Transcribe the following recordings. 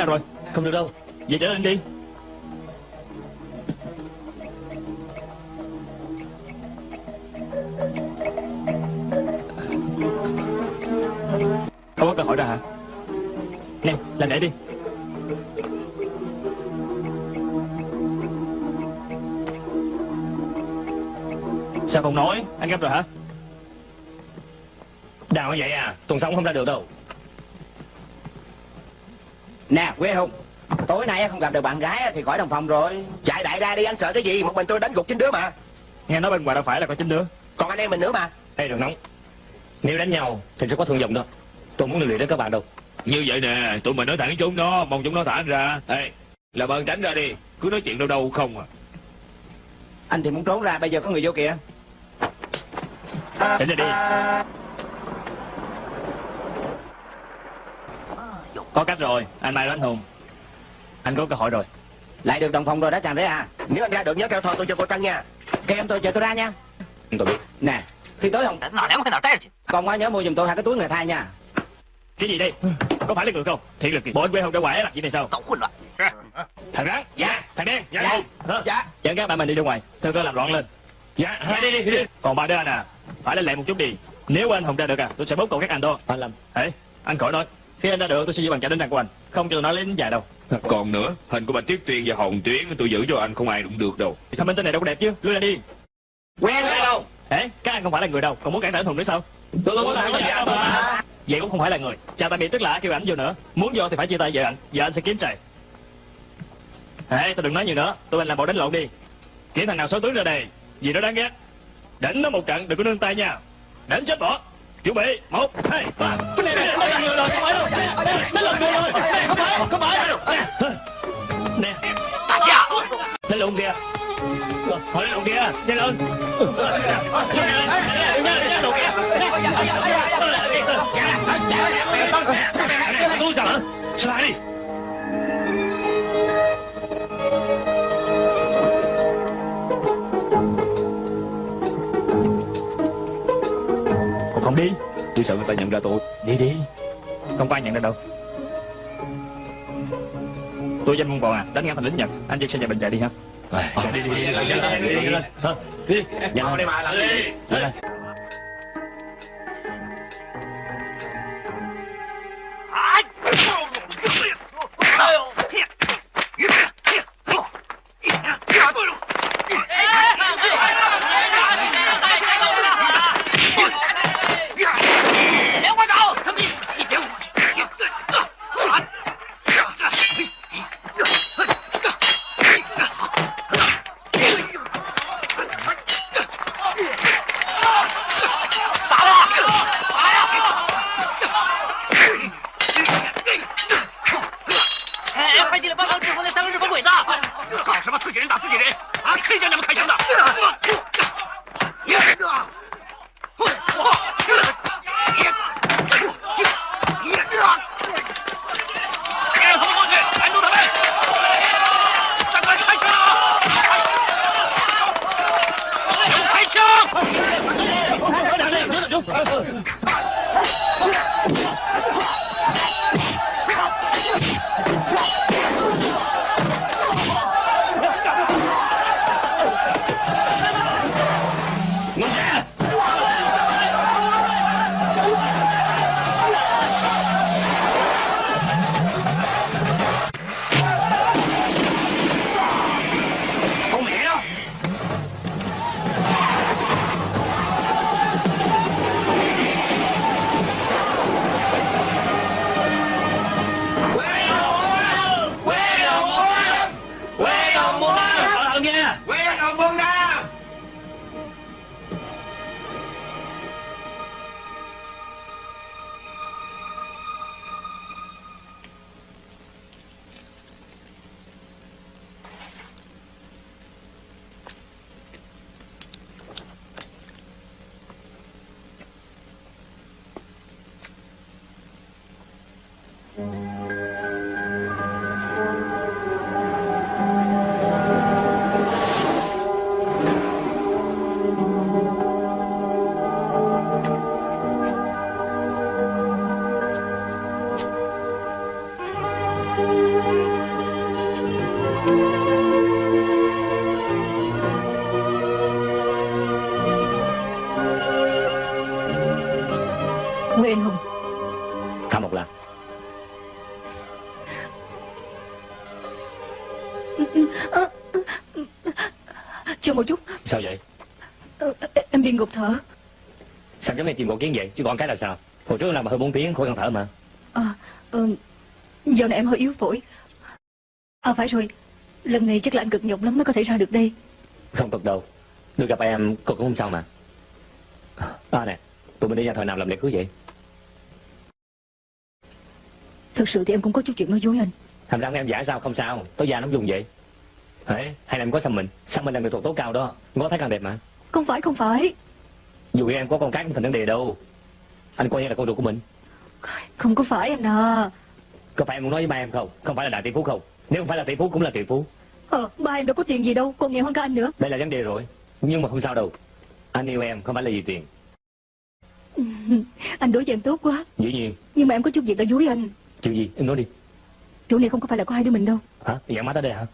nào rồi. Không được đâu. Về trở lên đi. Không có cơ hội đâu hả? Nè, làm để đi. Sao không nói? Anh gấp rồi hả? Đào như vậy à. Tuần sau không ra được đâu. Nè Quế Hùng Tối nay không gặp được bạn gái thì khỏi đồng phòng rồi. Chạy đại ra đi anh sợ cái gì? Một mình tôi đánh gục chín đứa mà. Nghe nói bên ngoài đâu phải là có chín đứa. Còn anh em mình nữa mà. Ê đừng nóng. Nếu đánh nhau thì sẽ có thương vong đó. Tôi muốn luyện đến các bạn đâu. Như vậy nè, tụi mình nói thẳng với chúng nó, mong chúng nó thả anh ra. Ê, làm ơn tránh ra đi, cứ nói chuyện đâu đâu không à. Anh thì muốn trốn ra bây giờ có người vô kìa. Tránh ra đi Có cách rồi, anh Mai Anh Hùng. Anh có cơ hội rồi. Lại được đồng phòng rồi đó chàng đấy à. Nếu anh ra được nhớ kêu thôi tôi cho cô Trân nha. Kêu em tôi chờ tôi ra nha. Tôi biết. Nè, khi tới không Nói Còn quá nhớ mua giùm tôi hai cái túi người thai nha. Cái gì đây? Có phải là người không? Thiệt lực kìa Bộ anh quê không đã quẻ là gì này sao? Cậu khuyên loạn Thằng rắn Dạ. Thằng đen Dạ dạ. dạ, Dẫn các bạn mình đi ra ngoài. Thưa cơ làm loạn lên. Dạ, dạ. Đi, đi, đi, đi Còn ba đứa anh à Phải lên lẹ một chút đi. Nếu anh không ra được à Tôi sẽ bốc cậu các anh thôi Anh làm. Ê, anh khỏi nói. Khi anh ra được tôi sẽ giữ bằng trả đến đàn của anh Không cho nó lấy đến dài đâu. Còn nữa, hình của Bạch Tuyết Tuyên và Hồng Tuyến tôi giữ cho anh không ai đụng được đâu. Sao bên tên này đâu có đẹp chứ? Lui ra đi. Quen quen đâu. Ê Các anh không phải là người đâu. Còn muốn cản trở anh Hùng nữa sao? Tôi không có làm gì anh mà. Vậy cũng không phải là người. Chào tạm biệt tức là kêu ảnh vô nữa. Muốn vô thì phải chia tay vợ anh. Vợ anh sẽ kiếm trời. Ê tôi đừng nói nhiều nữa. Tụi anh làm bộ đánh lộn đi. Kiếm thằng nào xấu tướng ra đây. Gì đó đáng ghét. Đánh nó một trận đừng có nương tay nha. Đánh chết bỏ Chuẩn bị một hai ba Cái này này là người rồi không phải đâu Nó là người rồi Này, Không phải không phải Nè 打架！Lên lộn kìa Thôi lên lộn kìa Nhanh lên Tôi sợ Sao lại đi không đi Tôi sợ người ta nhận ra tôi. Đi đi Không có ai nhận ra đâu Tôi danh môn bò à Đánh ngang thành lính Nhật Anh dân xe nhà bình chạy đi ha Đi đi đi đi đi đi đi đi? Đi Nhanh đi mà làm đi Đi Cẩn thận nha Quê Một kiến vậy Chứ còn cái là sao? Hồi trước làm mà hơi bốn tiếng khỏi cần thở mà. À, ờ, giờ này em hơi yếu phổi. À phải rồi Lần này chắc là anh cực nhọc lắm mới có thể ra được đây. Không cực đâu Được gặp em cô cũng không sao mà. À nè Tụi mình đi nhà thờ nào làm lễ cưới vậy. Thực sự thì em cũng có chút chuyện nói dối anh. Thành ra em giả sao không sao Tối già nó dùng vậy. Đấy, hay là em có xăm mình? Xăm mình là nghệ thuật tố cao đó Ngó thấy càng đẹp mà. Không phải không phải Dù em có con cái cũng thành vấn đề đâu. Anh coi như là con ruột của mình. Không có phải anh à. Có phải em muốn nói với ba em không? Không phải là đại tỷ phú không? Nếu không phải là tỷ phú cũng là tỷ phú. Ờ ba em đâu có tiền gì đâu Còn nghèo hơn cả anh nữa. Đây là vấn đề rồi. Nhưng mà không sao đâu. Anh yêu em không phải là vì tiền. Anh đối với em tốt quá. Dĩ nhiên. Nhưng mà em có chút việc đã dối anh. Chuyện gì? Em nói đi. Chỗ này không có phải là có hai đứa mình đâu. Hả? Dặn má tới đây hả?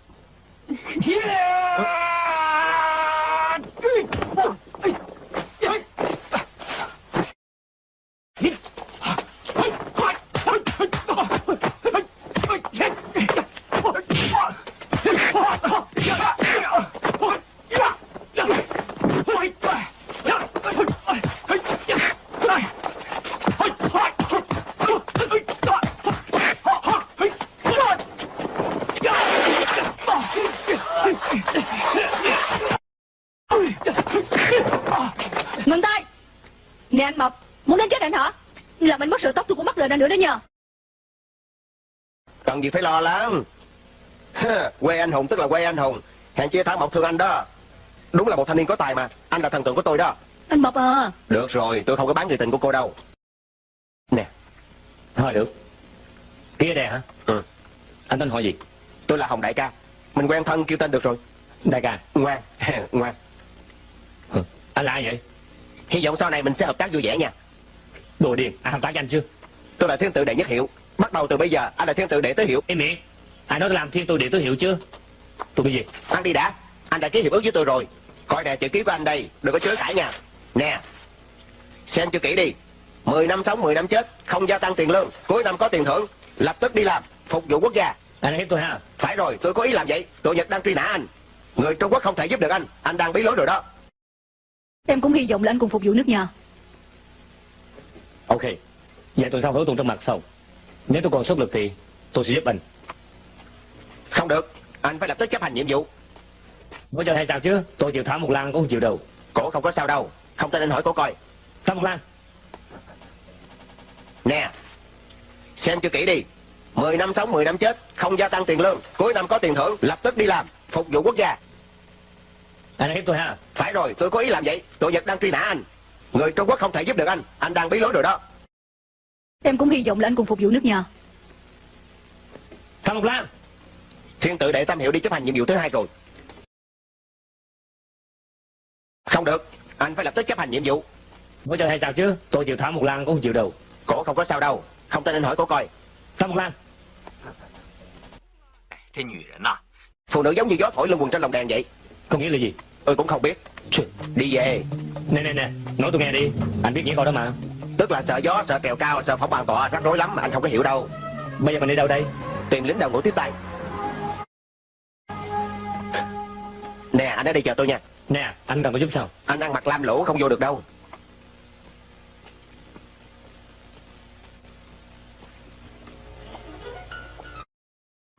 Ngừng tay Nè anh Mập Muốn đánh chết anh hả Làm anh mất sợi tóc anh nữa đó nhờ. Cần gì phải lo lắng. Quê anh hùng tức là quê anh hùng. Hèn chia thảo mộc thương anh đó. Đúng là một thanh niên có tài mà. Anh là thần tượng của tôi đó. Anh Mập à. Được rồi tôi không có bán người tình của cô đâu. Nè Thôi được. Kia đè hả? Ừ. Anh tên họ gì? Tôi là Hồng Đại ca. Mình quen thân kêu tên được rồi. Đại ca. Ngoan Ngoan. Ừ. Anh là ai vậy? Hy vọng sau này mình sẽ hợp tác vui vẻ nha. Đồ điên Anh hợp tác với anh chưa Tôi là thiên tự đệ nhất hiệu. Bắt đầu từ bây giờ anh là thiên tự đệ tứ hiệu. Im miệng Ai nói tôi làm thiên tôi địa tứ hiệu chưa Tôi bị gì? Ăn đi đã. Anh đã ký hiệp ước với tôi rồi. Coi nè chữ ký của anh đây Đừng có chối cãi nha. Nè Xem cho kỹ đi. 10 năm sống 10 năm chết Không gia tăng tiền lương. Cuối năm có tiền thưởng Lập tức đi làm Phục vụ quốc gia. Anh ép tôi ha Phải rồi tôi có ý làm vậy. Tụi Nhật đang truy nã anh. Người Trung Quốc không thể giúp được anh. Anh đang bí lối rồi đó. Em cũng hy vọng là anh cùng phục vụ nước nhà. Ok Vậy tôi sao hứa tôi trong mặt sau Nếu tôi còn sức lực thì tôi sẽ giúp anh. Không được. Anh phải lập tức chấp hành nhiệm vụ. Nói cho hay sao chứ? Tôi chịu thả một lan cũng không chịu đâu. Cổ không có sao đâu. Không tin anh hỏi cổ coi. Thả một lan Nè, Xem cho kỹ đi. 10 năm sống 10 năm chết, Không gia tăng tiền lương. Cuối năm có tiền thưởng, Lập tức đi làm, Phục vụ quốc gia. Anh hiếp tôi ha. Phải rồi, tôi có ý làm vậy. Tội Nhật đang truy nã anh. Người Trung Quốc không thể giúp được anh. Anh đang bí lối rồi đó. Em cũng hy vọng là anh cùng phục vụ nước nhà. Thằng Lục Lan Thiên tự đệ Tam Hiệu đi chấp hành nhiệm vụ thứ hai rồi. Không được Anh phải lập tức chấp hành nhiệm vụ. Mới chơi hay sao chứ? Tôi chịu thả một Lan cũng không chịu đâu. Cổ không có sao đâu Không tin anh hỏi cổ coi. Tam một Lan Phụ nữ giống như gió thổi lưng quần trên lòng đèn vậy. Có nghĩ là gì? Ừ cũng không biết. Đi về. Nè nè nè Nói tôi nghe đi. Anh biết nghĩa coi đó mà. Tức là sợ gió, sợ kèo cao, sợ phóng bàn tọa Rắc rối lắm mà anh không có hiểu đâu. Bây giờ mình đi đâu đây? Tìm lính đầu ngũ tiếp tay. Nè anh ở đây chờ tôi nha. Nè anh cần tôi giúp sao? Anh ăn mặc lam lũ không vô được đâu.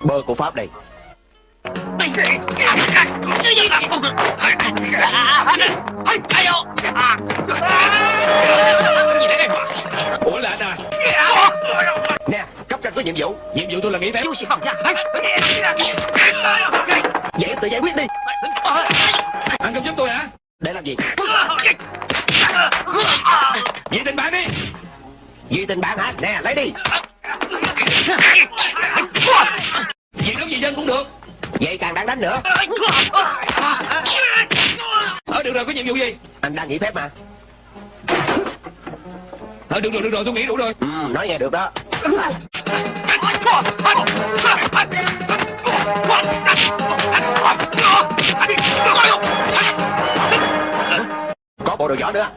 Bơ của Pháp đây Ủa là anh à Nè, cấp trên có nhiệm vụ. Nhiệm vụ tôi là nghỉ phép. Chú sĩ phòng ra Vậy tự giải quyết đi. Anh không giúp tôi hả? Để làm gì? Vì tình bạn đi. Vì tình bạn hả? Nè, lấy đi. Vì đúng vì dân cũng được. Vậy càng đáng đánh nữa. Ờ được rồi có nhiệm vụ gì? Anh đang nghỉ phép mà. Ờ được rồi được rồi tôi nghĩ đủ rồi. Ừ, Nói nghe được đó. Có bộ đồ võ nữa.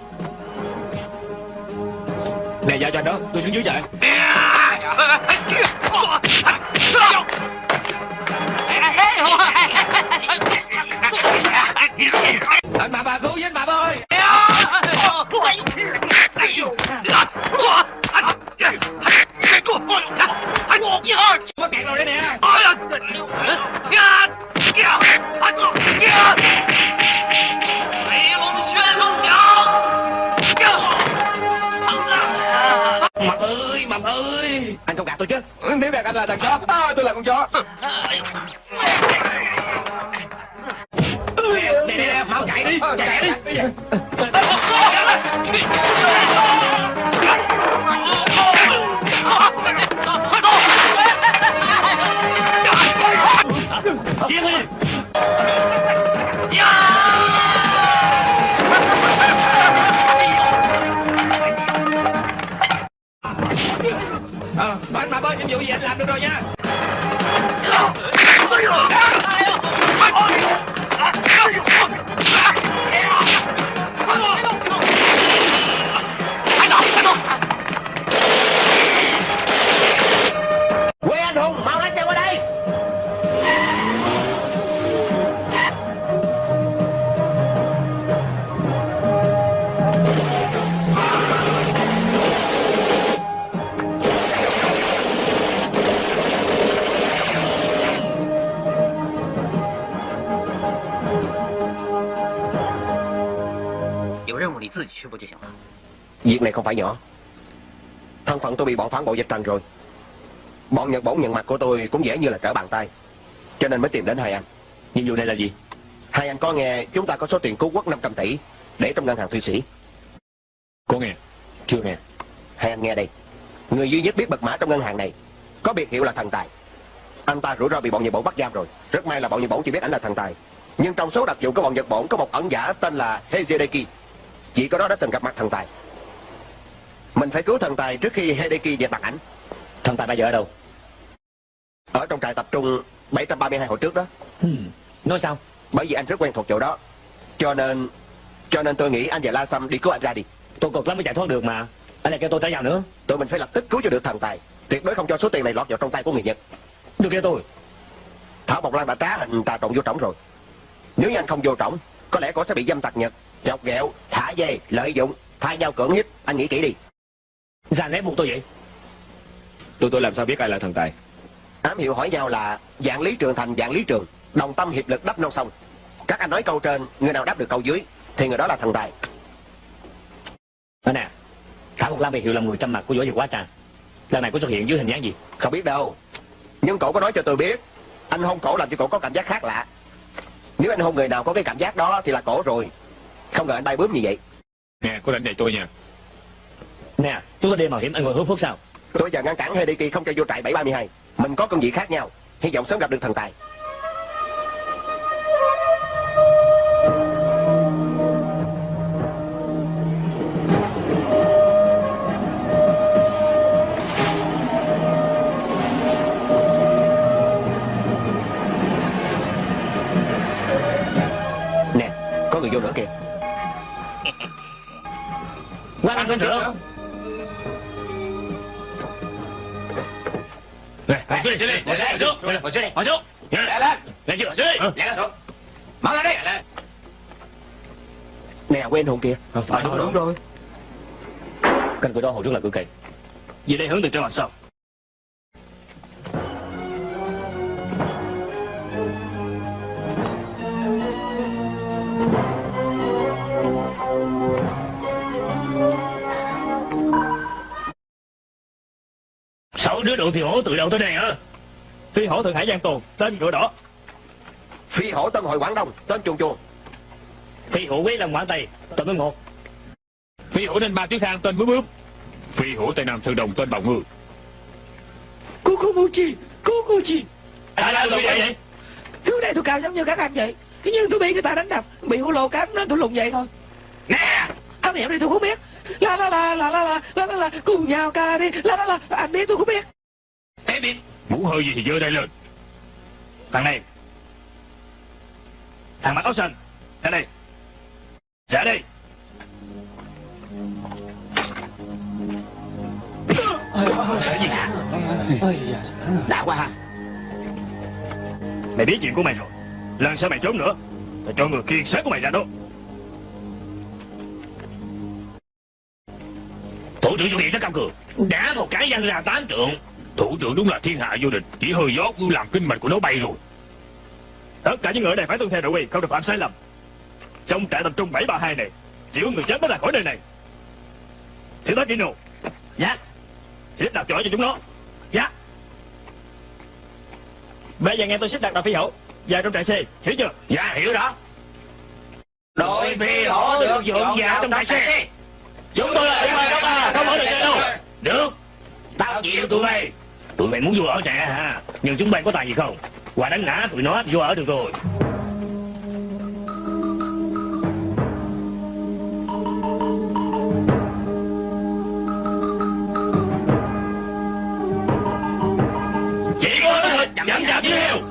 Nè giao cho anh đó Tôi xuống dưới chạy anh bà bà cứu với anh bà ơi Mất kẹt rồi đây nè Mập ơi Mập ơi. Anh không gạt tôi chứ. Nếu gạt anh là thằng chó. À, Tôi là con chó. Nè nè mau chạy đi Chạy đi. Giết đi này không phải nhỏ. Thân phận tôi bị bọn phản bội dịch trần rồi. Bọn Nhật Bổn nhận mặt của tôi cũng dễ như là trở bàn tay. Cho nên mới tìm đến hai anh. Nhiệm vụ này là gì? Hai anh có nghe chúng ta có số tiền cứu quốc 500 tỷ Để trong ngân hàng Thụy Sĩ. Có nghe? Chưa nghe. Hai anh nghe đây. Người duy nhất biết mật mã trong ngân hàng này Có biệt hiệu là thần tài. Anh ta rủi ro bị bọn Nhật Bổn bắt giam rồi. Rất may là bọn Nhật Bổn chỉ biết anh là thần tài. Nhưng trong số đặc dụng của bọn Nhật Bổn có một ẩn giả tên là Hezedeki Chỉ có đó đã từng gặp mặt thần tài Mình phải cứu thần tài trước khi Hideki dẹp mặt ảnh. Thần tài bây giờ ở đâu? Ở trong trại tập trung 732 hồi trước đó. Hmm. Nói sao? Bởi vì anh rất quen thuộc chỗ đó. Cho nên Cho nên tôi nghĩ anh và La Sâm đi cứu anh ra đi. Tôi cực lắm mới chạy thoát được mà. Anh lại kêu tôi trả vào nữa. Tụi mình phải lập tức cứu cho được thần tài. Tuyệt đối không cho số tiền này lọt vào trong tay của người Nhật. Được kêu tôi. Thảo Mộc Lan đã trá hình trà trộn vô trỏng rồi. Nếu như anh không vô trỏng Có lẽ cổ sẽ bị dâm tặc Nhật. Chọc ghẹo, thả dê, lợi dụng Thay nhau cưỡng hiếp. Anh nghĩ kỹ đi Giàn ép buộc tôi vậy? Tôi tôi làm sao biết ai là thần tài? Ám hiệu hỏi nhau là Dạng lý trường thành dạng lý trường. Đồng tâm hiệp lực đắp non sông. Các anh nói câu trên Người nào đáp được câu dưới Thì người đó là thần tài. Đó nè Thảo Mộc Lam bị hiệu là người trăm mặt của võ Việt quá trà. Lần này có xuất hiện dưới hình dáng gì? Không biết đâu. Nhưng cổ có nói cho tôi biết Anh hôn cổ làm cho cổ có cảm giác khác lạ. Nếu anh hôn người nào có cái cảm giác đó Thì là cổ rồi. Không ngờ anh bay bướm như vậy. Nè có đánh này tôi nha chúng ta đi mạo hiểm anh ngồi hút thuốc sao? Tôi giờ ngăn cản Hideki không cho vô trại 732 Mình có công việc khác nhau. Hy vọng sớm gặp được thần tài. Nè, có người vô nữa kìa. Qua anh bên trưởng đi đây, đây, ngồi đây, ngồi đây, ngồi đây, ngồi đây, lại lên, lên chưa, dưới, lại lên, mau lên đi, nè quên hồn kìa, ờ, ờ đúng, đúng rồi, cánh cửa đó hồi trước là cửa kẹt, về đây hướng từ trên mặt sau. Đứa đội phi hổ từ đâu tới đây hả? Phi hổ Thượng Hải Giang Tồn, tên ngựa đỏ. Phi hổ Tân Hội Quảng Đông Tên chuồn chuồn Phi hữu quý lâm quảng tây Tên mới một. Phi hổ nên ba tiếng thang tên bướm bướm. Phi hổ Tây Nam Sơn Đồng tên bào ngư. Kukubuchi, Kukuchi Ai là người vậy? Trước đây tôi cao giống như các anh vậy. Thế nhưng tôi bị người ta đánh đập Bị hổ lô cắn nên tôi lùng vậy thôi. Nè! Anh hiểu đi tôi không biết. La la la la la la la la Cùng nhau ca đi. La la la Anh biết tôi không biết Muốn hơi gì thì dơ đây lên. Thằng này. Thằng mặc áo xanh. Ra đây Ra đây. Sợ gì cả? Đã quá ha. Mày biết chuyện của mày rồi. Lần sau mày trốn nữa, Tao cho người kiên sát của mày ra đó. Thủ trưởng chủ điện rất cao cường Đá một cái văng ra tám trượng Thủ trưởng đúng là thiên hạ vô địch Chỉ hơi gió cũng làm kinh mạch của nó bay rồi. Tất cả những người ở đây phải tuân theo nội quy Không được phạm sai lầm. Trong trại tập trung 732 này Chỉ có người chết mới ra khỏi nơi này. Thiếu tá Kino. Dạ. Xếp đặt chỗ cho chúng nó. Dạ. Bây giờ nghe tôi xếp đặt đặc phi hậu Vào trong trại C Hiểu chưa? Dạ hiểu đó. Đội phi hổ được dọn vào trong đại xe Chúng tôi là ủy ban đó ta Không mở được chơi đâu. Được. Tao chịu tụi mày Tụi mày muốn vô ở trẻ hả Nhưng chúng mày có tài gì không Qua đánh ngã tụi nó vô ở được rồi Chỉ có thôi Chậm chậm như heo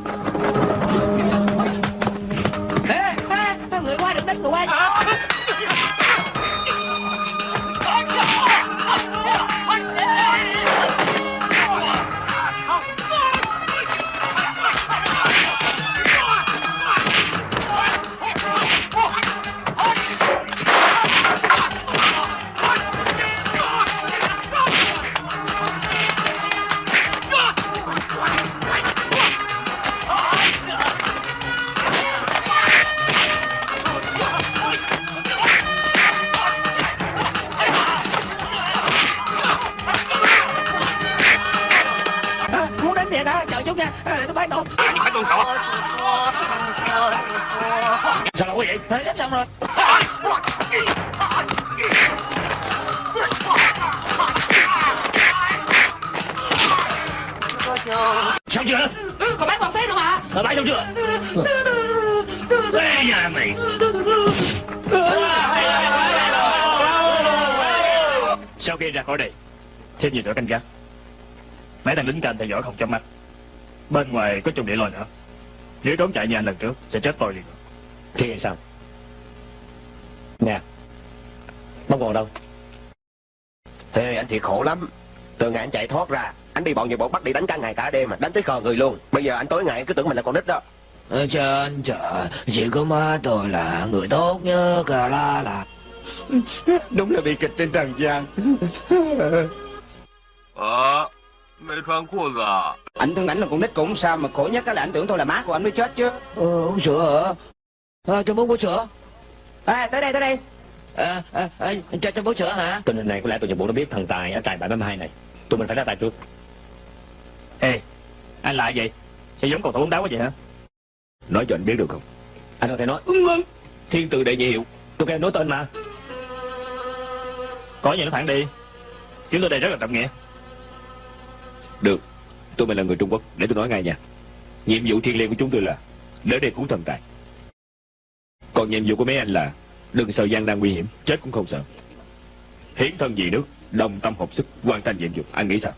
khỏi đây. Thêm nhiều tổ canh gác? Mấy thằng lính canh theo dõi không chớp mắt. Bên ngoài có chung địa lôi nữa. Nếu trốn chạy như anh lần trước Sẽ chết tôi liền. Thì sao? Nè Bóng còn đâu. Ê, anh thiệt khổ lắm. Từ ngày anh chạy thoát ra Anh bị bọn nhiều bọn bắt đi đánh cả ngày cả đêm mà Đánh tới khờ người luôn. Bây giờ anh tối ngày cứ tưởng mình là con nít đó. Trên trời chỉ có má tôi là người tốt nhất la là Đúng là bị kịch trên trần gian 啊，没穿裤子啊！ Anh tưởng ảnh là con nít cũng sao mà khổ nhất là anh tưởng tôi là má của anh mới chết chứ ờ, uống sữa hả à, cho bố bố sữa à, tới đây tới đây à, à, à, cho cho bố sữa hả Tình hình này có lẽ tụi nhập bộ nó biết thần tài ở trại 732 này Tụi mình phải ra tay trước Ê Anh lại vậy Sao giống cầu thủ bóng đá quá vậy hả Nói cho anh biết được không Anh có thể nói Thiên tử đệ nhị hiệu Tôi kêu nói tên mà Có gì nó thẳng đi. Chúng tôi đây rất là trọng nghĩa Được. Tôi mình là người Trung Quốc. Để tôi nói ngay nha. Nhiệm vụ thiên liêng của chúng tôi là Đến đây cứu thần tài. Còn nhiệm vụ của mấy anh là Đừng sợ gian nan nguy hiểm Chết cũng không sợ. Hiến thân vì nước Đồng tâm hợp sức Hoàn thành nhiệm vụ. Anh nghĩ sao?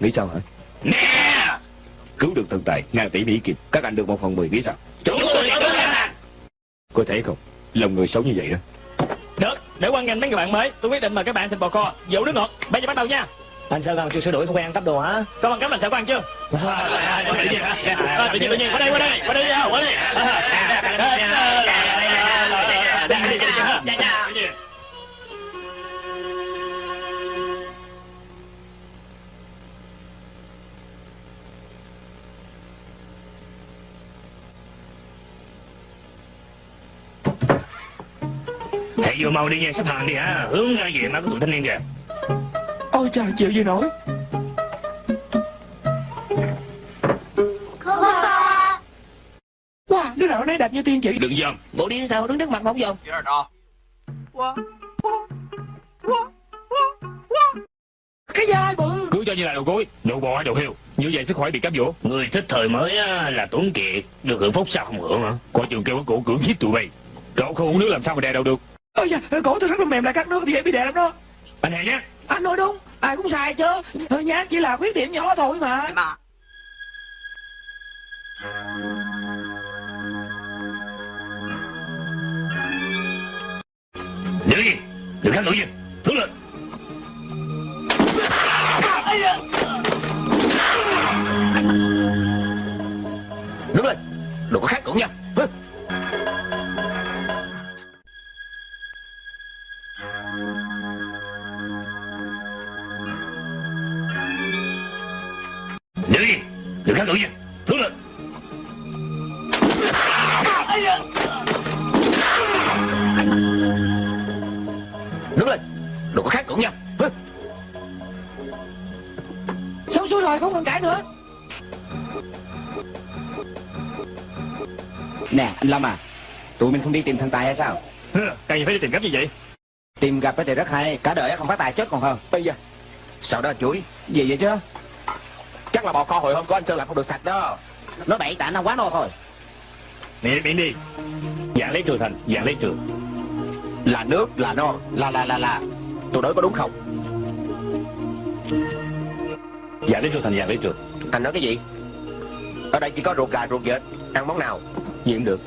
Nghĩ sao hả? Nè! Cứu được thần tài Ngàn tỷ Mỹ Kim. Các anh được một phần mười Nghĩ sao? Chúng tôi Có thể không? Lòng người xấu như vậy đó Để quan ngành mấy người bạn mới Tôi quyết định mời các bạn thịt bò kho Dầu nước ngọt. Bây giờ bắt đầu nha. Anh sao nào chưa sửa đổi thói quen ăn cắp đồ hả? Có bằng cấp làm sao có ăn chưa? Tự nhiên À, Tự nhiên tự nhiên Qua đây qua đây Qua đây Qua đây Để vô mau đi nha sắp hàng đi hả? Hướng ra về má của tụi thanh niên kìa. Ôi trời chịu gì nổi? Wow, đứa nào nấy đẹp như tiên chị Đừng dòm. Bộ đi sao? Đứng trước mặt mà không dòm. Cái dai bự. Cứ cho như là đầu gối Đầu bò hay đầu heo. Như vậy sức khỏe bị cám dỗ. Người thích thời mới là Tuấn Kiệt. Được hưởng phúc sao không hưởng hả? Coi trường kêu cái cổ cưỡng giết tụi bay. Cậu không uống nước làm sao mà đè đâu được? Ôi da cổ tôi rất là mềm lại cắt nước thì dễ bị đè lắm đó. Anh hề nhé. Anh nói đúng ai cũng sai chứ. Nhát chỉ là khuyết điểm nhỏ thôi mà. 妈，Đứng yên Đừng kháng nội nhiên Hướng lên tìm thần tài hay sao? Cần gì phải đi tìm cách như vậy? Tìm gặp thì rất hay Cả đời không phát tài chết còn hơn. Bây giờ? Sao đó chuối Gì vậy chứ? Chắc là bò kho hồi hôm của anh Sơn làm không được sạch đó. Nó bậy tại nó quá no thôi. Miệng miệng đi. Dạng lấy trường thành, dạng lấy trường. Là nước, là non, là là là là. Tôi nói có đúng không? Dạng lấy trường thành, dạng lấy trường. Anh nói cái gì? Ở đây chỉ có ruột gà, ruột vịt. Ăn món nào? Gì cũng được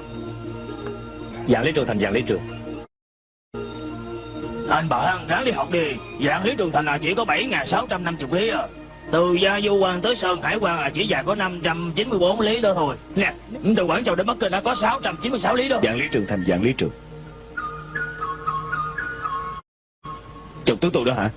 Dạng lấy trường thành, dạng lấy trường. Anh bảo ăn ráng đi học đi. Dạng lý trường thành là chỉ có 7.650 lý à. Từ Gia Du Quan tới Sơn Hải Quan là chỉ dài có 594 lý đó thôi. Nè, từ Quảng Châu đến Bắc Kinh đã có 696 lý đó. Dạng lý trường thành dạng lý trường. Chụp tướng tôi đó hả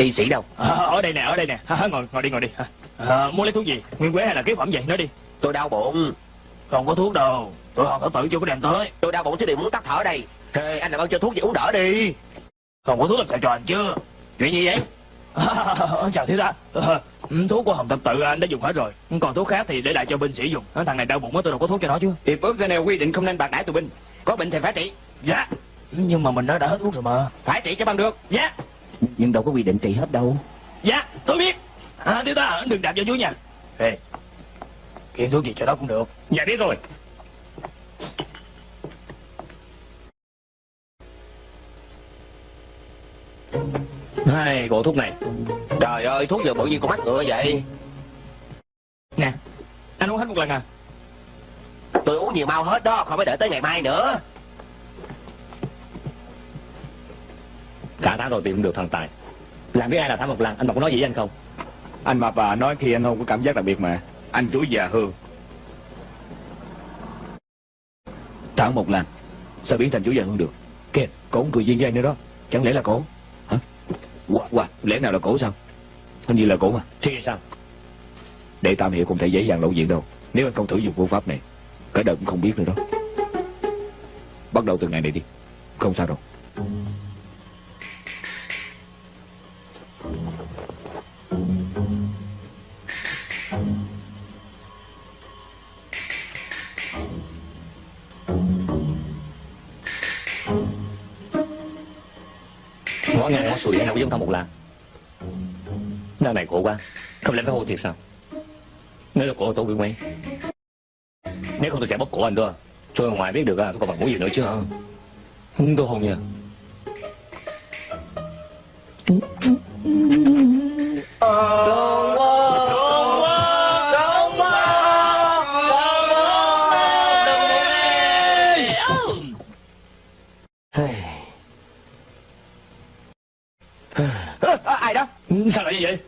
Y sĩ đâu? À, Ở đây nè, ở đây nè. À, Ngồi, ngồi đi, ngồi đi. À, Muốn lấy thuốc gì? Nguyên quế hay là kế phẩm gì? Nói đi. Tôi đau bụng. Không có thuốc đâu. Tôi không có tự chưa có đem tới. Tôi đau bụng chứ đều muốn tắt thở đây. Thế anh làm ơn cho thuốc gì uống đỡ đi. Không có thuốc làm sao cho anh chứ. Chuyện gì vậy? Chào thiếu tá. Ờ, Thuốc của Hồng Thập Tự anh đã dùng hết rồi. Còn thuốc khác thì để lại cho binh sĩ dùng. Thằng này đau bụng á tôi đâu có thuốc cho nó chứ. Hiệp ước Geneva quy định không nên bạc đãi tù binh. Có bệnh thì phải trị. Dạ. Nhưng mà mình đã đã hết thuốc rồi mà. Phải trị cho bằng được. Dạ Nhưng đâu có quy định trị hết đâu. Dạ tôi biết. À, Thiếu tá đừng đạp vào chú nha. Ê Kiện thuốc gì cho đó cũng được. Dạ biết rồi. Hai bộ thuốc này. Trời ơi thuốc giờ bự như con mắt ngựa vậy. Nè Anh uống hết một lần à. Tôi uống nhiều mau hết đó Không phải đợi tới ngày mai nữa Cả tháng rồi tìm không được thần tài. Làm biết ai là thả một lần Anh mà có nói gì với anh không? Anh mà bà nói khi anh không có cảm giác đặc biệt mà. Anh chuối già hương Thẳng một lần Sao biến thành chú già hương được? Kìa cổ cười duyên với anh nữa đó. Chẳng lẽ là cổ? Hả? Wow, wow, lẽ nào là cổ sao? Hình như là cổ mà. Thì sao? Để Tam Hiệu không thể dễ dàng lộ diện đâu. Nếu anh không thử dùng phương pháp này Cả đời cũng không biết nữa đó. Bắt đầu từ ngày này đi. Không sao đâu Ngõ ngang nào giống thằng một lần? Nơi này khổ quá. Không lẽ phải hôn thiệt sao? Nếu là cổ tôi bị quen Nếu không tôi sẽ bóp cổ anh đó. Tôi ngoài biết được à, tôi còn bằng muốn gì nữa chứ hả? Tôi hôn nha Ơ, Sao lại như vậy?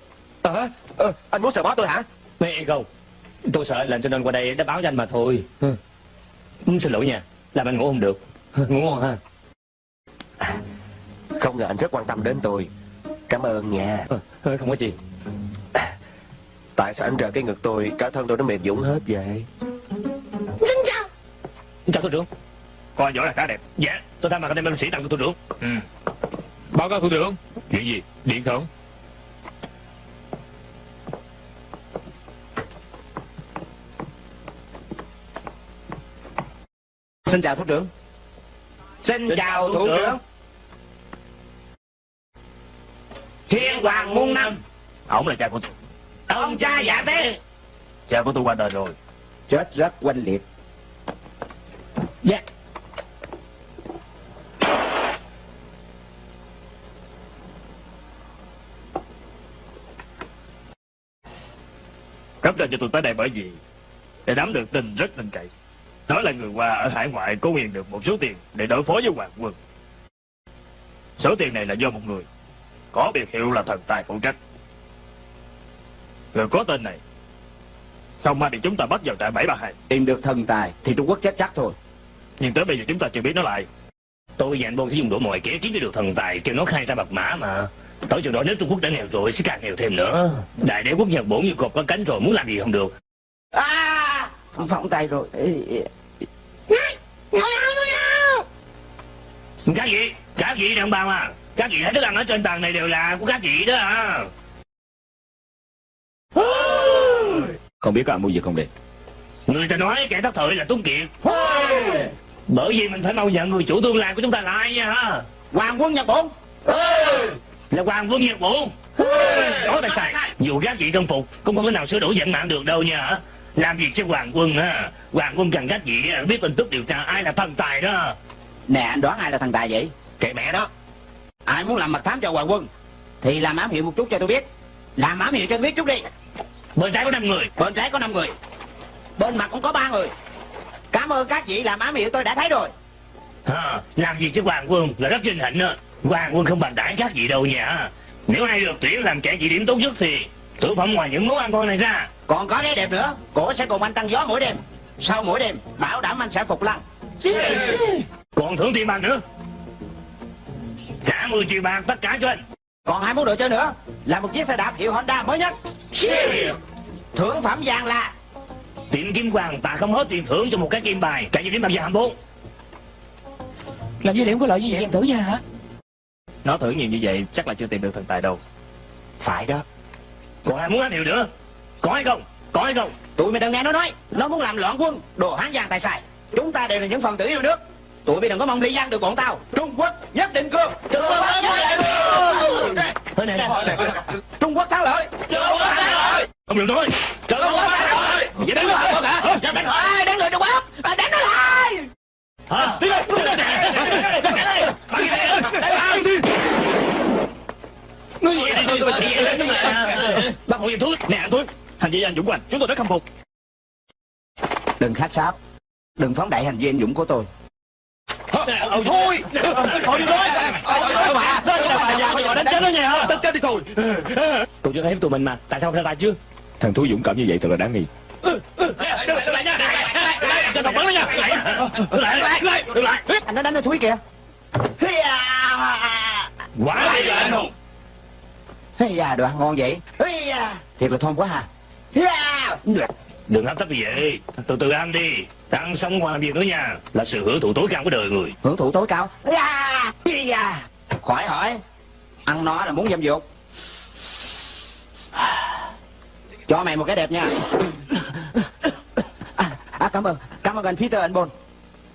Ờ, ờ, Anh muốn sờ bó tôi hả? Mẹ không Tôi sợ lần cho nên qua đây đã báo cho anh mà thôi. Ừ. Xin lỗi nha Làm anh ngủ không được. Ngủ ngon ha. Không ngờ anh rất quan tâm đến tôi. Cảm ơn nha. Ờ, Không có gì. Tại sao anh rờ cái ngực tôi Cả thân tôi nó mềm dũng hết vậy? Chào thủ trưởng. Coi võ là khá đẹp. Dạ Tôi thay mặt anh em binh sĩ tặng cho thủ trưởng. Ừ. Báo cáo thủ trưởng. Chuyện gì? Điện thưởng Xin chào thủ trưởng. Xin chào thủ trưởng. Thiên Hoàng Muôn Năm. Ổng là cha của tôi. Ông cha giả tế. Cha của tôi qua đời rồi. Chết rất oanh liệt. Dạ. Cấp trên cho tôi tới đây bởi vì Để nắm được tin rất tin cậy Nói là người qua ở hải ngoại có quyền được một số tiền Để đối phó với hoàng quân. Số tiền này là do một người Có biệt hiệu là thần tài phụ trách. Người có tên này Không may bị chúng ta bắt vào trại 732 Tìm được thần tài thì Trung Quốc chết chắc thôi. Nhưng tới bây giờ chúng ta chưa biết nó lại Tôi và anh Bôn sẽ dùng đủ mọi kế kiếm được thần tài Kêu nó khai ra mật mã mà. Tới chừng đó nếu Trung Quốc đã nghèo rồi sẽ càng nghèo thêm nữa. Đại đế quốc Nhật Bổn như cọp có cánh rồi muốn làm gì không được. À, phỏng tay rồi. Ê. Các vị, các vị đồng bào à Các vị thấy thức ăn ở trên bàn này đều là của các vị đó à Không biết có ăn mua gì không đây? Người ta nói kẻ thất thời là Tuấn Kiệt. Bởi vì mình phải mau nhận người chủ tương lai của chúng ta là ai nha hả? Hoàng quân Nhật Bổn. Là Hoàng Vương Nhật Bổn Nói tại sai Dù các vị trong phục Cũng không thể nào sửa đổi vận mạng được đâu nha hả Làm việc cho Hoàng Quân ha Hoàng Quân cần các vị biết tin tức điều tra ai là thần tài đó Nè, anh đoán ai là thần tài vậy? Kệ mẹ đó Ai muốn làm mật thám cho Hoàng quân? Thì làm ám hiệu một chút cho tôi biết. Làm ám hiệu cho tôi biết chút đi. Bên trái có 5 người Bên trái có 5 người. Bên mặt cũng có ba người. Cảm ơn các vị làm ám hiệu tôi đã thấy rồi. ha, Làm việc cho Hoàng Quân là rất vinh hạnh đó Hoàng Quân không bằng đãi các vị đâu nha Nếu ai được tuyển làm kẻ chỉ điểm tốt nhất thì Thực phẩm ngoài những món ăn ngon này ra Còn có cái đẹp nữa. Cổ sẽ cùng anh tăng gió mỗi đêm. Sau mỗi đêm, bảo đảm anh sẽ phục lăng. Còn thưởng tiền bạc nữa Trả 10 triệu bạc tất cả cho anh Còn hai món đồ chơi nữa là một chiếc xe đạp hiệu Honda mới nhất. Thưởng phẩm vàng là Tiệm kim hoàng ta không hết tiền thưởng cho một cái kim bài Cả gì điểm bằng vàng bốn Làm gì điểm có lợi như vậy em thử nha hả Nó thử nhiều như vậy chắc là chưa tìm được thần tài đâu phải đó. Còn ai muốn ăn điều nữa Có hay không Có hay không Tụi mày đừng nghe nó nói, nó muốn làm loạn quân, đồ hán giang tài xài. Chúng ta đều là những phần tử yêu nước. Tụi mày đừng có mong ly giang được bọn tao. Trung Quốc nhất định cương. Trung Quốc nhất định cương. Thế này này Trung Quốc thắng lợi. Trung Quốc thắng lợi. Không được thôi Trung Quốc thắng lợi. Vậy đánh lại con hả? Đánh lại, đánh người Trung Quốc. À, Đánh nó lại. Hả Tiến lên Ngươi gì đây tôi Bác hộ giùm thuốc Nè anh Tuấn Hành vi anh Dũng của anh Chúng tôi rất khâm phục Đừng khách sáo. Đừng phóng đại hành vi anh dũng của tôi. Thôi Thôi đi thôi Thôi mà Bà già bây giờ đánh chết nó nha Đánh chết đi thôi Tôi chưa thấy tụi mình mà Tại sao không ra tay chứ Thằng thú dũng cảm như vậy thật là đáng nghi lại lại nha Cho bắn nó nha lại lại đứng lại Anh nó đánh nó thúi kìa. Quá giờ anh hùng Hey da, đồ ăn ngon vậy. Thiệt là thơm quá ha. Đừng hấp tấp như vậy Từ từ ăn đi Ăn xong còn làm việc nữa nha Là sự hưởng thụ tối cao của đời người Hưởng thụ tối cao. Khỏi hỏi. Ăn nó là muốn dâm dục. Cho mày một cái đẹp nha. À, à, cảm ơn, cảm ơn anh Peter anh Bôn.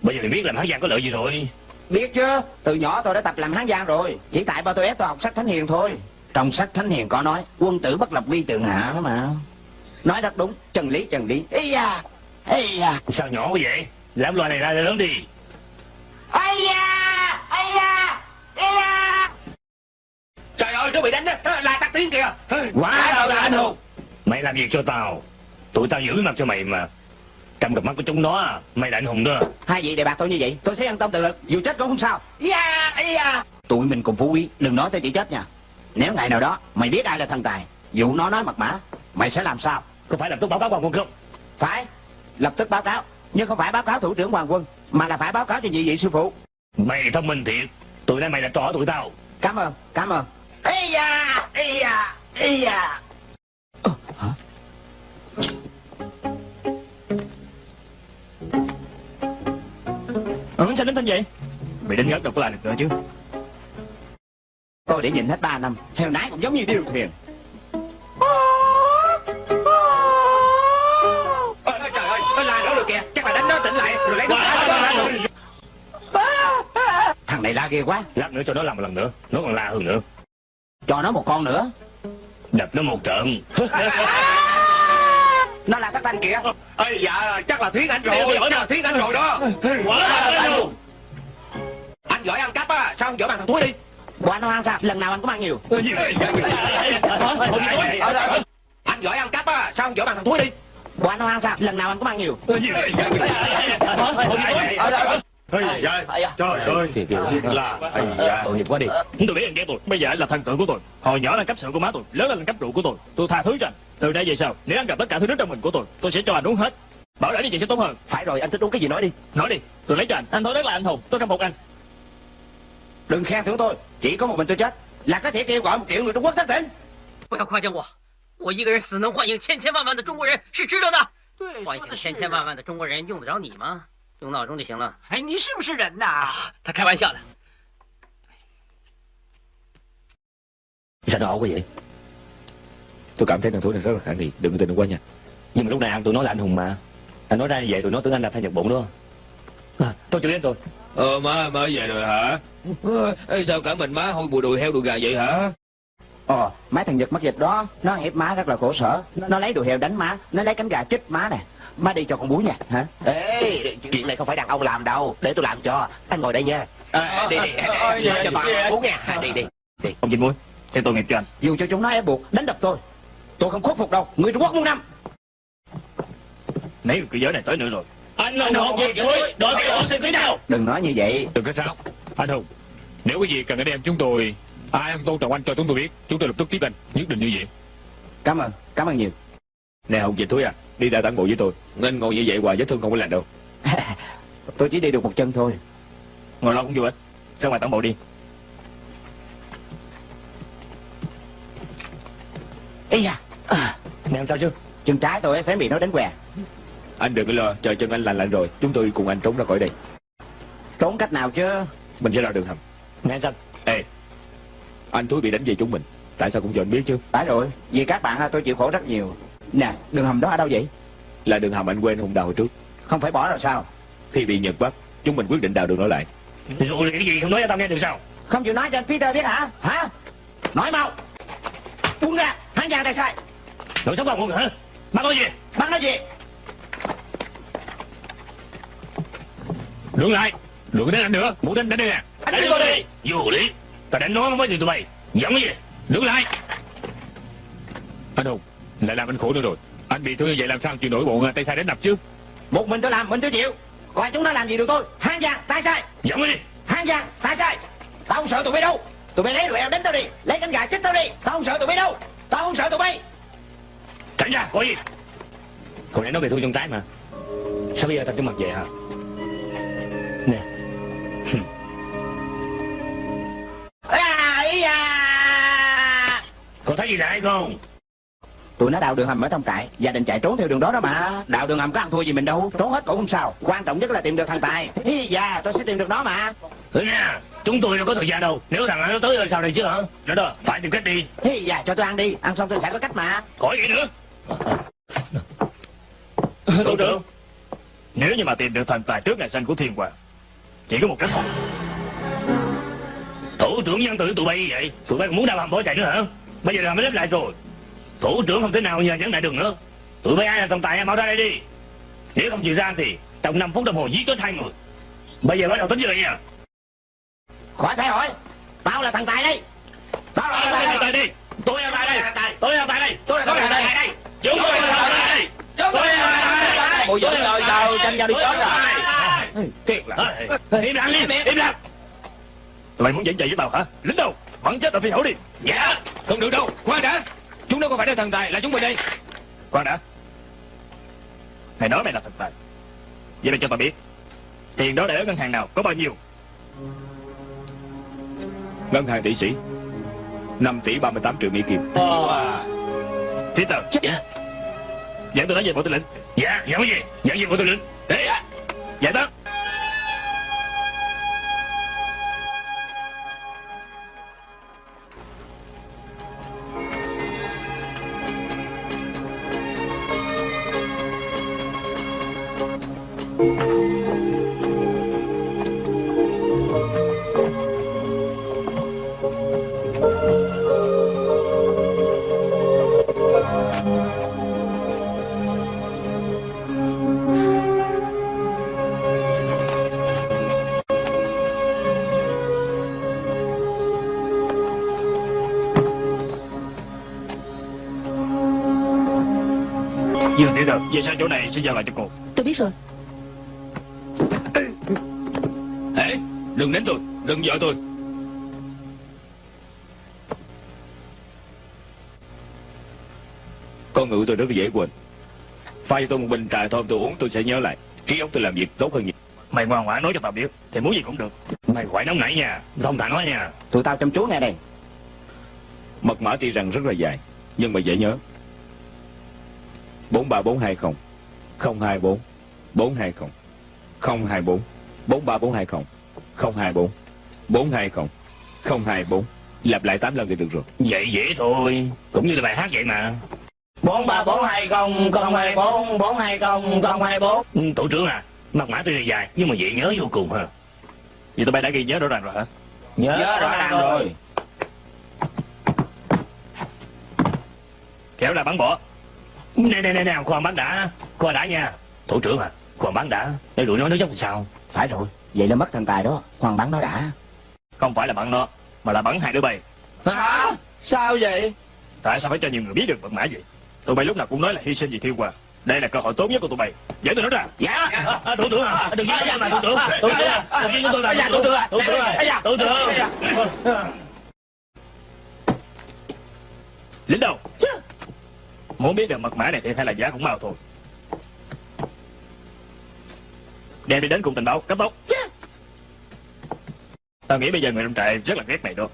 Bây giờ mình biết làm hán giang có lợi gì rồi Biết chưa? Từ nhỏ tôi đã tập làm hán giang rồi. Chỉ tại ba tôi ép tôi học sách Thánh Hiền thôi. Trong sách Thánh Hiền có nói, quân tử bất lập vi tượng hạ đó mà. Nói rất đúng, chân lý chân lý. Ây da, ây da, Sao nhỏ quá vậy Làm loài này ra lớn đi ây da, ây da, ây da. Trời ơi nó bị đánh đó Lại tắt tiếng kìa Quá đâu là anh hùng Mày làm việc cho tao Tụi tao giữ mặt cho mày mà Trong cặp mắt của chúng nó Mày là anh hùng đó Hai vị đề bạc tôi như vậy, tôi sẽ an tâm tự lực, dù chết cũng không sao. Ya, ya. Tụi mình cùng phú quý, đừng nói tới chỉ chết nha. Nếu ngày nào đó mày biết ai là thần tài, dù nó nói mật mã, mày sẽ làm sao? Có phải lập tức báo cáo quan quân không Phải, lập tức báo cáo, nhưng không phải báo cáo thủ trưởng hoàng quân, mà là phải báo cáo cho nhị vị sư phụ. Mày thông minh thiệt Tụi nay mày là trò tụi tao Cảm ơn, cảm ơn. Ây da, ây da, ây da. Hả? Ừ sao đến tên vậy Mày đến ngất đâu có làm được nữa chứ Tôi để nhìn hết 3 năm, heo nái cũng giống như điêu thuyền. Ôi, Trời ơi Nó la nữa rồi kìa Chắc là đánh nó tỉnh lại Rồi lấy nó Thằng này la ghê quá, Lát nữa cho nó làm một lần nữa Nó còn la hơn nữa. Cho nó một con nữa. Đập nó một trận. Nó là các thanh kìa. Ây dạ chắc là Thuyết Anh rồi. Chắc là Thuyết Anh rồi đó. Quá anh hùng Anh giỏi ăn cắp á Sao không giỏi bằng thằng Thúi đi Quả nó ăn sao? Lần nào anh cũng ăn nhiều. Anh giỏi ăn cắp á Sao không giỏi bằng thằng Thúi đi. Quả nó ăn sao? Lần nào anh cũng ăn nhiều. Ây dạ. Trời ơi. Là Ây dạ. Tội nghiệp quá đi. Tôi biết anh ghét tôi. Bây giờ anh là thần tượng của tôi. Hồi nhỏ là cấp sự của má tôi Lớn lên là cấp rượu của tôi. Tôi tha thứ cho anh. Từ đây về sau Nếu anh gặp tất cả thứ nước trong mình của tôi Tôi sẽ cho anh uống hết. Bảo đảm như vậy sẽ tốt hơn. Phải rồi, anh thích uống cái gì nói đi. Nói đi, tôi lấy cho anh. Anh thôi rất là anh hùng, tôi khâm phục anh. Đừng khen thưởng tôi 这个我们都讲，那个铁铁王给我的我等等。不要夸奖我，我一个人死能唤醒千千万万的中国人是值得的。对，唤醒千千万万的中国人用得着你吗？用闹钟就行了。哎，你是不是人呐、他开玩笑的。你想着熬过瘾，都敢听人讨论这个话题，对不对？关键，你们老娘都闹难听吗？俺老娘也都闹得俺那朋友崩了，啊，都九点多。Ờ má, má về rồi hả Ê, Sao cả mình má hôi bùi đùi heo đùi gà vậy hả Ồ mấy thằng Nhật mắc dịch đó Nó hiếp má rất là khổ sở Nó, lấy đồ heo đánh má Nó lấy cánh gà chích má nè Má đi cho con bú nha hả Ê, chuyện này không phải đàn ông làm đâu. Để tôi làm cho. Anh ngồi đây nha. À, đi đi, đi, cho bà uống nha. Đi đi. Ông Vinh Muối, theo tôi nghiệp cho anh Dù cho chúng nó ép buộc đánh đập tôi Tôi không khuất phục đâu Người Trung Quốc muôn năm Mấy cái giới này tới nữa rồi Anh là một nghiệp Muối, đội cái ổ xin phía nào? Đừng nói như vậy. Đừng có sao? Anh Hùng Nếu có gì cần anh em chúng tôi Ai không tôn trọng anh cho chúng tôi biết Chúng tôi lập tức tiếp anh Nhất định như vậy. Cảm ơn Cảm ơn nhiều. Nè Hùng Dịch Thúi à. Đi ra tản bộ với tôi. Anh ngồi như vậy hoài vết thương không có lành đâu. Tôi chỉ đi được một chân thôi. Ngồi lo cũng vô ích. Ra ngoài tản bộ đi. Ây da à, Nè sao chứ? Chân trái tôi sẽ bị nó đánh què Anh đừng có lo Chờ chân anh lành lạnh rồi. Chúng tôi cùng anh trốn ra khỏi đây. Trốn cách nào chứ? Mình sẽ ra đường hầm. Nè anh sao? Ê Anh Thúi bị đánh về chúng mình. Tại sao cũng cho anh biết chứ? Phải rồi Vì các bạn tôi chịu khổ rất nhiều. Nè đường hầm đó ở đâu vậy? Là đường hầm anh quên Hùng đào hồi trước. Không phải bỏ rồi sao? Khi bị Nhật bắt Chúng mình quyết định đào đường nó lại. Rồi cái gì không nói cho tao nghe được sao? Không chịu nói cho anh Peter biết hả? Hả? Nói mau. Buông ra Hắn giang tay sai. Đội sống không hả? Bắt nói gì? Bắn nói gì Đường lại Đừng đánh anh nữa Muốn đánh đánh đây nè. Đánh tôi đi Vô lý. Tao đánh nó mới từ tụi bay Giận cái gì Đứng lại. Anh Hùng Lại làm anh khổ nữa rồi. Anh bị thương như vậy làm sao chịu nổi bọn tay sai đánh đập chứ? Một mình tôi làm mình tôi chịu. Còn chúng nó làm gì được tôi? Hắn giang tay sai. Cái gì Hắn giang tay sai. Tao không sợ tụi bay đâu. Tụi bay lấy eo đánh tao đi. Lấy cánh gà chích tao đi. Tao không sợ tụi bay đâu. Tao không sợ tụi bay. Tránh ra có gì Hồi nãy nó bị thương chân trái mà. Sao bây giờ tao cho mặt về hả Nè. À. Có thấy gì lại không Tụi nó đào đường hầm ở trong trại Gia đình chạy trốn theo đường đó đó mà. Đào đường hầm có ăn thua gì mình đâu Trốn hết cũng không sao. Quan trọng nhất là tìm được thằng Tài. Ý da tôi sẽ tìm được nó mà. Ừ nha Chúng tôi đâu có thời gian đâu. Nếu thằng nó tới rồi sao này chứ hả? Đó đó Phải tìm cách đi. Ý da cho tôi ăn đi. Ăn xong tôi sẽ có cách mà. Khỏi gì nữa. Thủ trưởng Nếu như mà tìm được thần tài trước ngày sinh của thiên hoàng Chỉ có một cách thôi Thủ trưởng nhân tử tụi bay vậy Tụi bay còn muốn đào hầm bỏ chạy nữa hả Bây giờ làm mới lép lại rồi Thủ trưởng không thể nào nhờ dẫn đại đường nữa Tụi bay ai là thần tài mau ra đây đi Nếu không chịu ra thì Trong 5 phút đồng hồ giết chết hai người Bây giờ bắt đầu tính vậy nha Khỏi phải hỏi Tao là thằng Tài đây Tao là thằng Tài đi Tôi là tài đây Tôi là tài đây Tôi là Tài đây Chúng tôi là tài đây Chúng tôi là Tài đây Ôi giời ơi sao tranh nhau đi chết rồi Thiệt là Im lặng đi Im lặng. Mày muốn dẫn chạy với tao hả? Lính đâu? Bắn chết ở phi hổ đi. Dạ. Không được đâu. Khoan đã. Chúng nó không phải là thần tài Là chúng mình đây. Khoan đã. Mày nói mày là thần tài. Vậy mày cho tao biết Tiền đó để ở ngân hàng nào Có bao nhiêu? Ngân hàng tỷ sĩ 5 tỷ 38 triệu Mỹ Kim. Thế tao Dạ Dẫn tôi nói về bộ tư lệnh. Dạ Dẫn cái gì? Dẫn về bộ tư lệnh. Đấy Dạ đó Về sang chỗ này sẽ giao lại cho cô. Tôi biết rồi. Ê Đừng đánh tôi Đừng vợ tôi. Con ngữ tôi rất dễ quên. Pha cho tôi một bình trà thơm tôi uống tôi sẽ nhớ lại. Trí óc tôi làm việc tốt hơn nhiều. Mày ngoan ngoãn nói cho tao biết Thì muốn gì cũng được. Mày khỏi nóng nảy nha Không thà nói nha. Tụi tao chăm chú nghe đây. Mật mã tuy rằng rất là dài Nhưng mà dễ nhớ 43420 024 420 024 43420 024 420 024 Lặp lại 8 lần thì được rồi. Vậy dễ thôi Cũng như là bài hát vậy mà. bốn ba bốn hai không không hai bốn bốn hai không không hai bốn. Ừ, Tổ trưởng à Mật mã tuy là dài Nhưng mà dễ nhớ vô cùng ha. Vậy tụi bay đã ghi nhớ rõ ràng rồi hả? Nhớ, Nhớ rõ ràng rồi. Kéo là bắn bỏ Nè nè nè nè khoan bắn đã Khoan đã nha. Tổ trưởng à khoan bắn đã Để đuổi nó nó dốc sao? Phải rồi Vậy là mất thần tài đó Hoàng bắn nó đã. Không phải là bắn nó Mà là bắn hai đứa bay. Hả? Sao vậy? Tại sao phải cho nhiều người biết được mật mã vậy? Tụi bay lúc nào cũng nói là hy sinh vì thiên hòa Đây là cơ hội tốt nhất của tụi bay. Giải tôi nó ra. Dạ. À, à, Thủ trưởng à Đừng giết tôi mà thủ trưởng. Thủ trưởng à Đừng giết tôi da, thủ trưởng. à. Thủ trưởng Ây da. à Thủ trưởng. Lính đâu Muốn biết được mật mã này thì hay là giá cũng mau thôi. Đem đi đến cục tình báo cấp tốc. Tao nghĩ bây giờ người trong trại rất là ghét mày đó.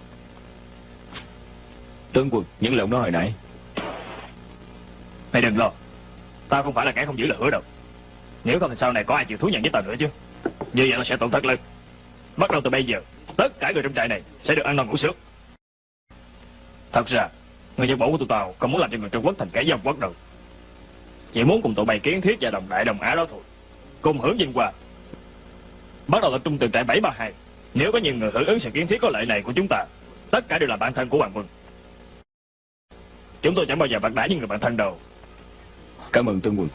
Tướng quân những lời ông nói hồi nãy. Mày đừng lo. Tao không phải là kẻ không giữ lời hứa đâu. Nếu không thì sau này có ai chịu thú nhận với tao nữa chứ? Như vậy nó sẽ tổn thất lớn. Bắt đầu từ bây giờ Tất cả người trong trại này sẽ được ăn ngon ngủ sướng Thật ra Người dân bộ của tụi tao không muốn làm cho người Trung Quốc thành kẻ dâm quốc đâu Chỉ muốn cùng tụi bay kiến thiết và đồng đại đồng Á đó thôi. Cùng hưởng vinh quang Bắt đầu tập trung từ trại 732 Nếu có nhiều người hưởng ứng sự kiến thiết có lợi này của chúng ta, Tất cả đều là bạn thân của Hoàng Quân. Chúng tôi chẳng bao giờ bạc đãi những người bạn thân đâu. Cảm ơn Tương quân.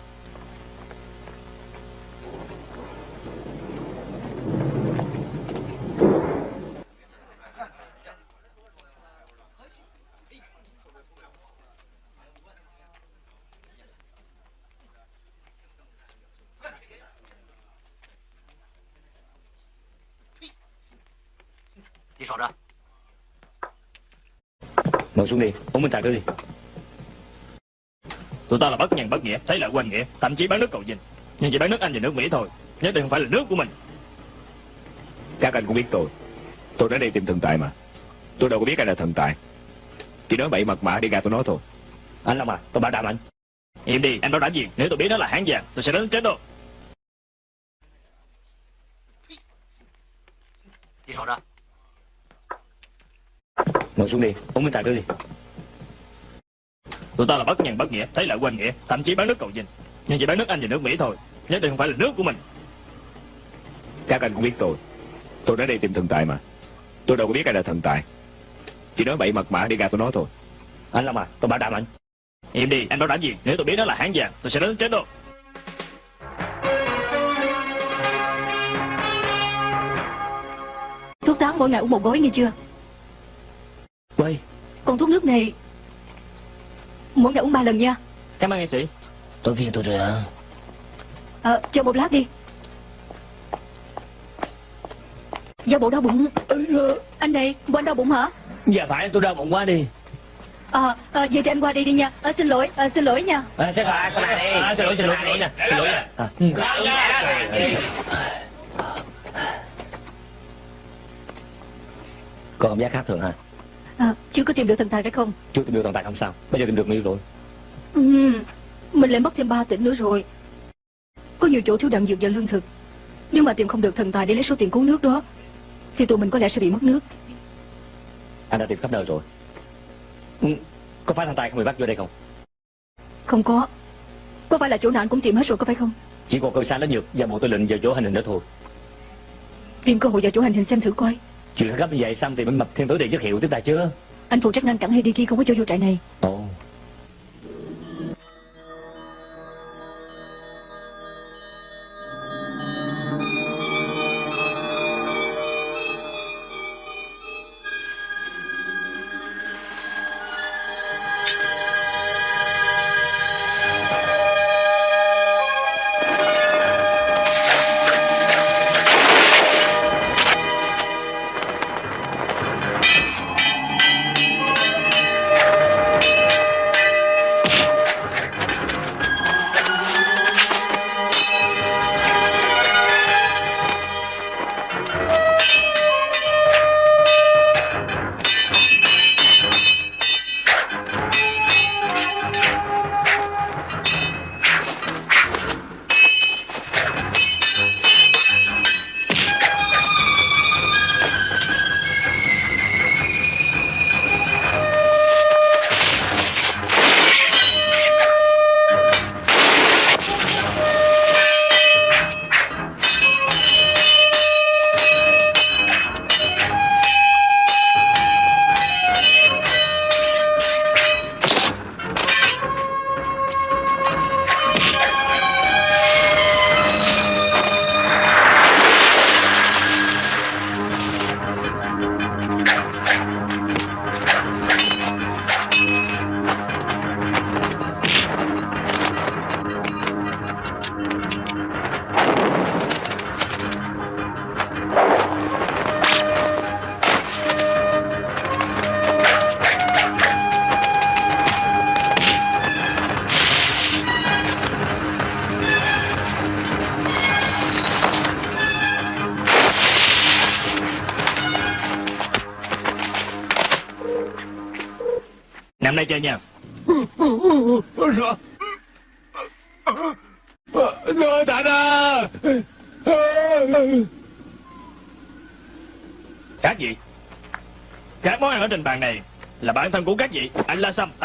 Ngồi xuống đi Uống bình trà đưa đi. Tụi ta là bất nhân bất nghĩa, thấy lợi quên nghĩa Thậm chí bán nước cầu dinh Nhưng chỉ bán nước Anh và nước Mỹ thôi Nhất định không phải là nước của mình. Các anh cũng biết tôi. Tôi đến đây tìm thần tài mà. Tôi đâu có biết ai là thần tài. Chỉ nói bậy mật mã đi gạt tôi nói thôi. Anh Long à Tôi bảo đảm anh. Im đi, anh bảo đảm gì. Nếu tôi biết nó là hán vàng Tôi sẽ đến chết đâu Ngồi xuống đi Uống bình trà đưa đi. Tụi ta là bất nhân bất nghĩa, thấy lợi quên nghĩa Thậm chí bán nước cầu dinh Nhưng chỉ bán nước Anh và nước Mỹ thôi Nhất định không phải là nước của mình. Các anh cũng biết tôi. Tôi đến đây tìm thần tài mà. Tôi đâu có biết ai là thần tài. Chỉ nói bậy mật mã đi gạt tôi nói thôi. Anh Long à Tôi bảo đảm anh. Im đi, anh bảo đảm gì. Nếu tôi biết nó là hán vàng Tôi sẽ đến chết đâu Thuốc tán mỗi ngày uống một gói nghe chưa Quay Còn thuốc nước này Mỗi ngày uống ba lần nha. Cảm ơn nghệ sĩ. Tôi phiền tôi rồi à Ờ, chờ một lát đi. Do bộ đau bụng. Anh đây, bộ anh đau bụng hả? Dạ phải tôi đau bụng quá đi. Ờ, à, vậy thì anh qua đi đi nha. À, Xin lỗi, à, xin lỗi nha. À, Sẽ phải qua đây. à, Xin lỗi xin lỗi xin lỗi nè Xin lỗi nè à. Còn cảm giác khác thường hả à, Chưa có tìm được thần tài phải không? Chưa tìm được thần tài không sao. Bây giờ tìm được người rồi. Ừ, Mình lại mất thêm 3 tỉnh nữa rồi. Có nhiều chỗ thiếu đạn dược và lương thực. Nếu mà tìm không được thần tài để lấy số tiền cứu nước đó Thì tụi mình có lẽ sẽ bị mất nước. Anh đã tìm khắp nơi rồi. Ừ. Có phải thần tài không bị bắt vô đây không? Không có. Có phải là chỗ nào anh cũng tìm hết rồi có phải không? Chỉ còn cơ xa lớn nhược và bộ tư lệnh vào chỗ hành hình nữa thôi. Tìm cơ hội vào chỗ hành hình xem thử coi Chuyện gấp như vậy xong thì mình mập thêm tối tiền chất hiệu tiếp ta chưa Anh phụ trách ngăn cản Heidiki không có cho vô trại này. Ồ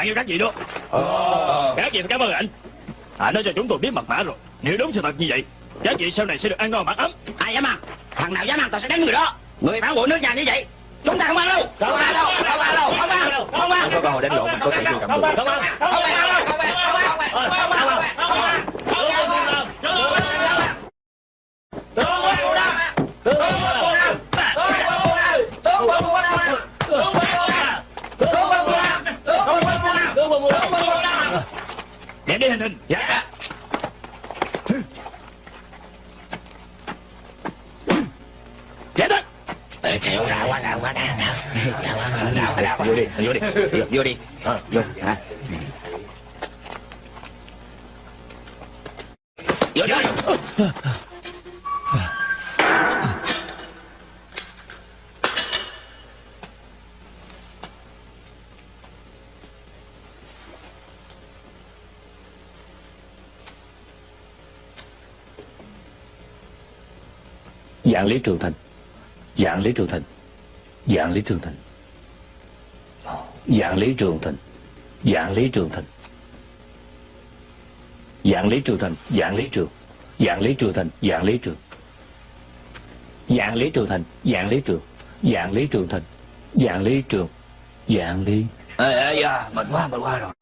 Tặng cho các vị đó? Các vị phải cảm ơn anh. Anh đã cho chúng tôi biết mật mã rồi. Nếu đúng sự thật như vậy Các vị sau này sẽ được ăn ngon mặc ấm. Ai dám ăn? Thằng nào dám ăn tao sẽ đánh người đó. Người phản bội nước nhà như vậy chúng ta không ăn đâu. Không ăn đâu không ăn đâu không ăn không ăn. Cơ hội đánh lộn mình có thể chưa cầm được Không ăn không ăn không ăn không Đi hình hình Dạ. Dạ đó. Chịu ra quá nào quá nào Vô đi, vô đi. Vô đi. Ờ. vô. Hả? Vô Lý Trường Thành. Dạng Lý Trường Thành. Dạng Lý Trường Thành. Dạng Lý Trường Thành. Dạng Lý Trường Thành. Dạng Lý Trường Thành Dạng Lý Trường. Dạng Lý Trường Thành Dạng Lý Trường. Dạng Lý Trường Thành Dạng Lý Trường. Dạng Lý Trường Thành Dạng Lý Trường. Dạng Lý. Ê ê da mệt quá mệt quá rồi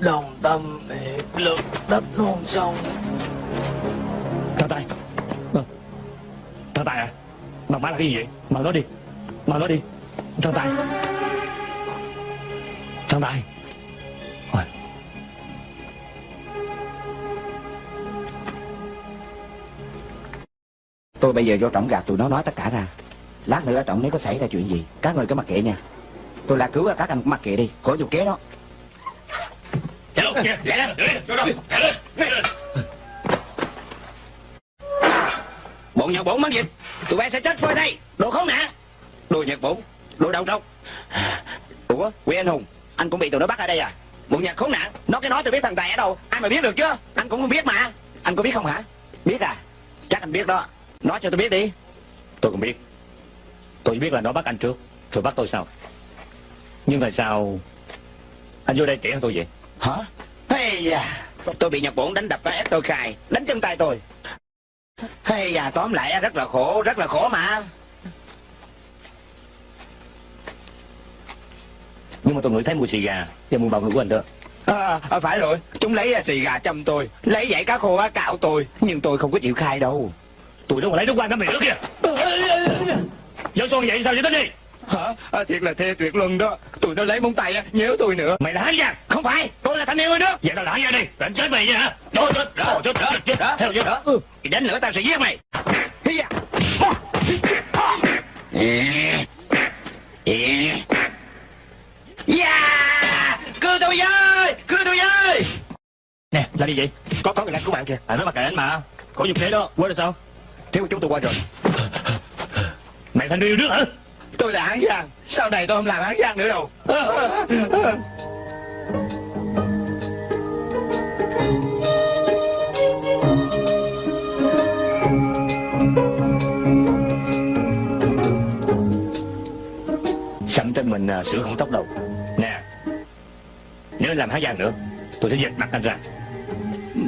Đồng tâm hiệp lực đắp non sông Thằng Tài. Thằng Tài à Mật mã là cái gì vậy? Mở nó đi. Mở nó đi. Thằng Tài Thằng Tài Ôi. tôi bây giờ vô trọng gạt tụi nó nói tất cả ra. Lát nữa ở trọng nếu có xảy ra chuyện gì các người cứ mặc kệ nha. Tôi là cứu các anh cũng mặc kệ đi. Khỏi dùng kế đó Lên Vô đâu lên bọn nhật bổn mất dịch tụi bay sẽ chết phơi đây. Đồ khốn nạn. Đồ nhật bổn đồ đầu trọc ủa quý anh hùng anh cũng bị tụi nó bắt ở đây à? Bọn nhật khốn nạn nó cái nói tôi biết thằng tài ở đâu. Ai mà biết được chứ? Anh cũng không biết mà. Anh có biết không hả? Biết à? Chắc anh biết đó. Nói cho tôi biết đi. Tôi không biết. Tôi biết là nó bắt anh trước Rồi bắt tôi sau. Nhưng tại sao Anh vô đây hơn tôi vậy? Hả hay da. Tôi bị nhật bổn đánh đập và ép tôi khai. Đánh chân tay tôi. Hay da tóm lại rất là khổ rất là khổ mà. Nhưng mà tôi ngửi thấy mùi xì gà Và mùi bào ngữ của anh đó. À, à, phải rồi, chúng lấy à, xì gà châm tôi. Lấy dãy cá khô cạo tôi. Nhưng tôi không có chịu khai đâu. Tụi nó còn lấy nước quan cả miệng nữa kìa. Vô xuân vậy sao vậy tính đi Hả? À, thiệt là thê tuyệt luân đó. Tụi nó lấy móng tay á, nhéo tôi nữa. Mày là hắn giang Không phải, tôi là thanh niên nước Vậy tao hắn giang đi. Đánh chết mày nha hả? Chết chết chết chết chết chết đó, Theo vô đó. Thì đến nữa tao sẽ giết mày. Yeah! Tôi với! Cưa tôi với! Nè là đi vậy? Có có người đang cứu bạn kìa. À nó mặc kệ anh mà. Khổ dùng thế đó. Quên rồi sao? Thiếu chúng tôi qua rồi. Mày thành yêu nước hả Tôi là hán giang. Sau này tôi không làm hán giang nữa đâu. Sẵn trên mình à, sửa không tóc đầu Nè Nếu làm há giang nữa Tôi sẽ giật mặt anh ra.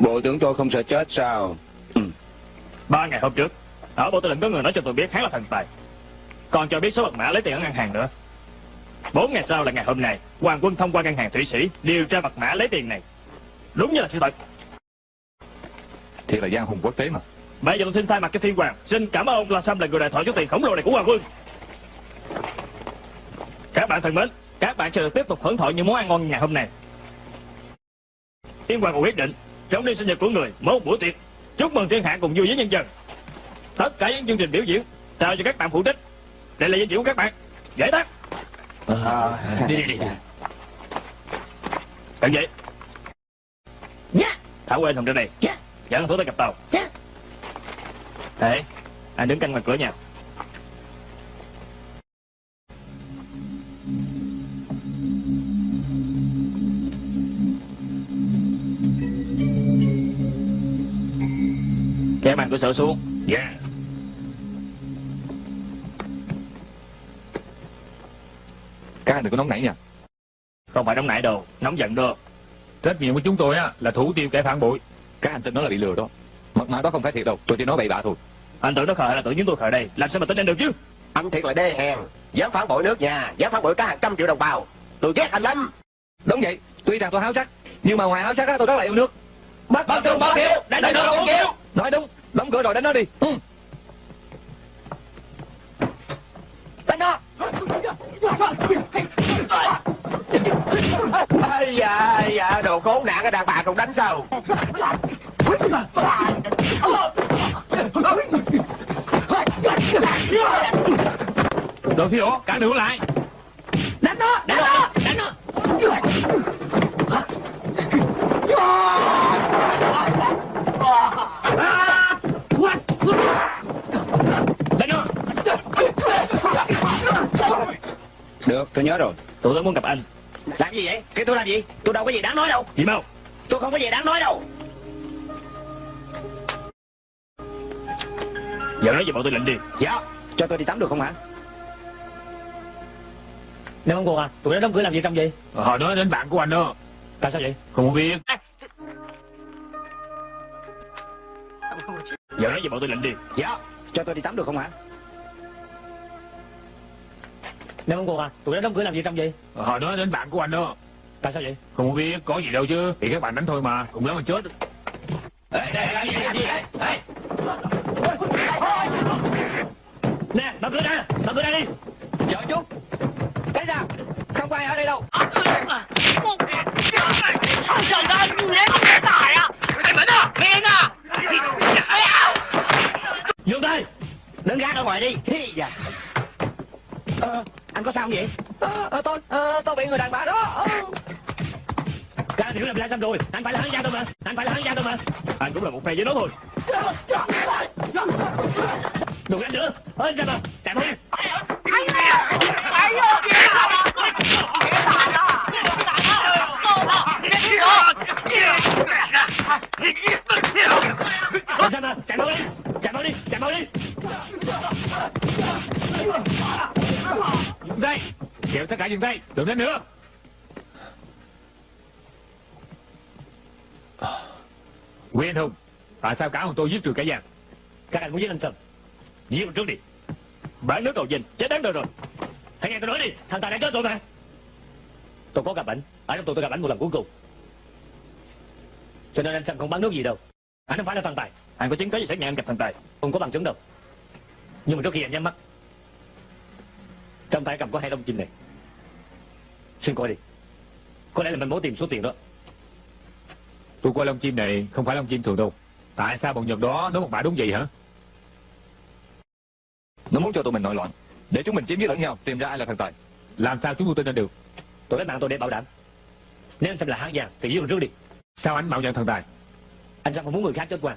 Bộ tưởng tôi không sợ chết sao? Ba ngày hôm trước Ở bộ tư lệnh có người nói cho tôi biết hắn là thần tài Còn cho biết số mật mã lấy tiền ở ngân hàng nữa. Bốn ngày sau là ngày hôm nay Hoàng quân thông qua ngân hàng Thủy Sĩ Điều tra mật mã lấy tiền này. Đúng như là sự thật. Thiệt là giang hùng quốc tế mà. Bây giờ tôi xin thay mặt cho thiên hoàng Xin cảm ơn ông La Sâm là người đại thoại số tiền khổng lồ này của Hoàng quân. Các bạn thân mến Các bạn sẽ được tiếp tục hưởng thọ những món ăn ngon ngày hôm nay. Thiên hoàng còn quyết định Trong đêm sinh nhật của người Một buổi tiệc. Chúc mừng thiên hạ cùng vui với nhân dân. Tất cả những chương trình biểu diễn Trao cho các bạn phụ trách đây là danh dự của các bạn. Dễ đó ờ, à, à, Đi đi đi. Cần gì yeah. Thảo quên thằng trên này. Yeah. Dẫn thú tới cặp tàu. Dạ. Yeah. Thế Anh đứng canh ngoài cửa nhà Kéo màn cửa sổ xuống. Dạ. yeah. Các anh đừng có nóng nảy nha. Không phải nóng nảy đâu Nóng giận đâu Trách nhiệm của chúng tôi á là thủ tiêu kẻ phản bội. Các anh tin nó là bị lừa đó. Mật mã đó không phải thiệt đâu Tôi chỉ nói bậy bạ thôi. Anh tưởng nó khờ hay là tưởng chúng tôi khờ đây? Làm sao mà tin anh được chứ? Anh thiệt là đê hèn. Dám phản bội nước nhà Dám phản bội cả hàng trăm triệu đồng bào. Tôi ghét anh lắm. Đúng vậy Tuy rằng tôi háo sắc Nhưng mà ngoài háo sắc á tôi rất là yêu nước. Bất bất tường bất kiều Đánh đánh không kiều Nói đúng Đóng cửa rồi đánh nó đi. Ừ. Đánh nó Ây da, ây da, đồ khốn nạn cái đàn bà còn đánh sao? Đồ thiếu cả đường lại. Đánh nó, đánh nó, đánh nó. Đánh Được, tôi nhớ rồi. Tụi tôi muốn gặp anh Làm gì vậy? Cái tôi làm gì? Tôi đâu có gì đáng nói đâu. Gì mau Tôi không có gì đáng nói đâu. Giờ nói về bộ tư lệnh đi Dạ, cho tôi đi tắm được không hả? Nếu không còn à Tụi nó đóng cửa làm gì trong gì Họ nói đến bạn của anh đó Tại sao vậy Không biết Giờ nói về bộ tư lệnh đi Dạ, cho tôi đi tắm được không hả? Nếu muốn cuộc à, tụi nó đóng cửa làm gì trong gì? Ờ, hồi đó đến bạn của anh đó. Tại sao vậy? Không biết, có gì đâu chứ. Thì các bạn đánh thôi mà, cùng lắm mà chết. Ê, đây, đây, đây, đây, đây. Nè, mở cửa ra, mở cửa ra đi. Chờ chút. Cái ra, không có ai ở đây đâu. Sao sợ ra, lấy con cái tải à? Anh Mẫn à, Miên à? Dương tay, đứng gác ở ngoài đi. Hi dạ à, anh có sao không vậy à, à, tôi à, tôi bị người đàn bà đó ra hiểu làm ra sam rồi anh phải là hắn gian đâu mà anh phải là hắn gian đâu mà anh cũng là một phe với nó thôi đừng đánh nữa hết ra mà chạy thôi Yeah. Kêu tất cả dừng tay. Đừng đến nữa. Quý anh Hùng, Tại sao cả ông tôi giết trừ cả giang Các anh muốn giết anh Sơn? Giết anh trước đi. Bán nước đầu dình Chết đáng đời rồi. Hãy nghe tôi nói đi. Thằng Tài đã chết rồi mà. Tôi có gặp ảnh. Ở trong tù tôi gặp ảnh một lần cuối cùng. Cho nên anh Sơn không bán nước gì đâu. Anh không phải là thằng Tài. Anh có chứng cứ gì xác nhận anh gặp thằng Tài? Không có bằng chứng đâu. Nhưng mà trước khi anh nhắm mắt trong tay cầm có hai lông chim này. Xin coi đi. Có lẽ là mình muốn tìm số tiền đó. Tôi coi lông chim này không phải lông chim thường đâu. Tại sao bọn Nhật đó nói một bả đúng vậy hả? Nó muốn cho tụi mình nội loạn Để chúng mình chiếm giết lẫn nhau Tìm ra ai là thần tài. Làm sao chúng tôi tin anh được? Tôi lấy mạng tôi để bảo đảm. Nếu anh Sâm là hán giang Thì giết anh trước đi. Sao anh mạo nhận thần tài? Anh Sâm không muốn người khác chết quan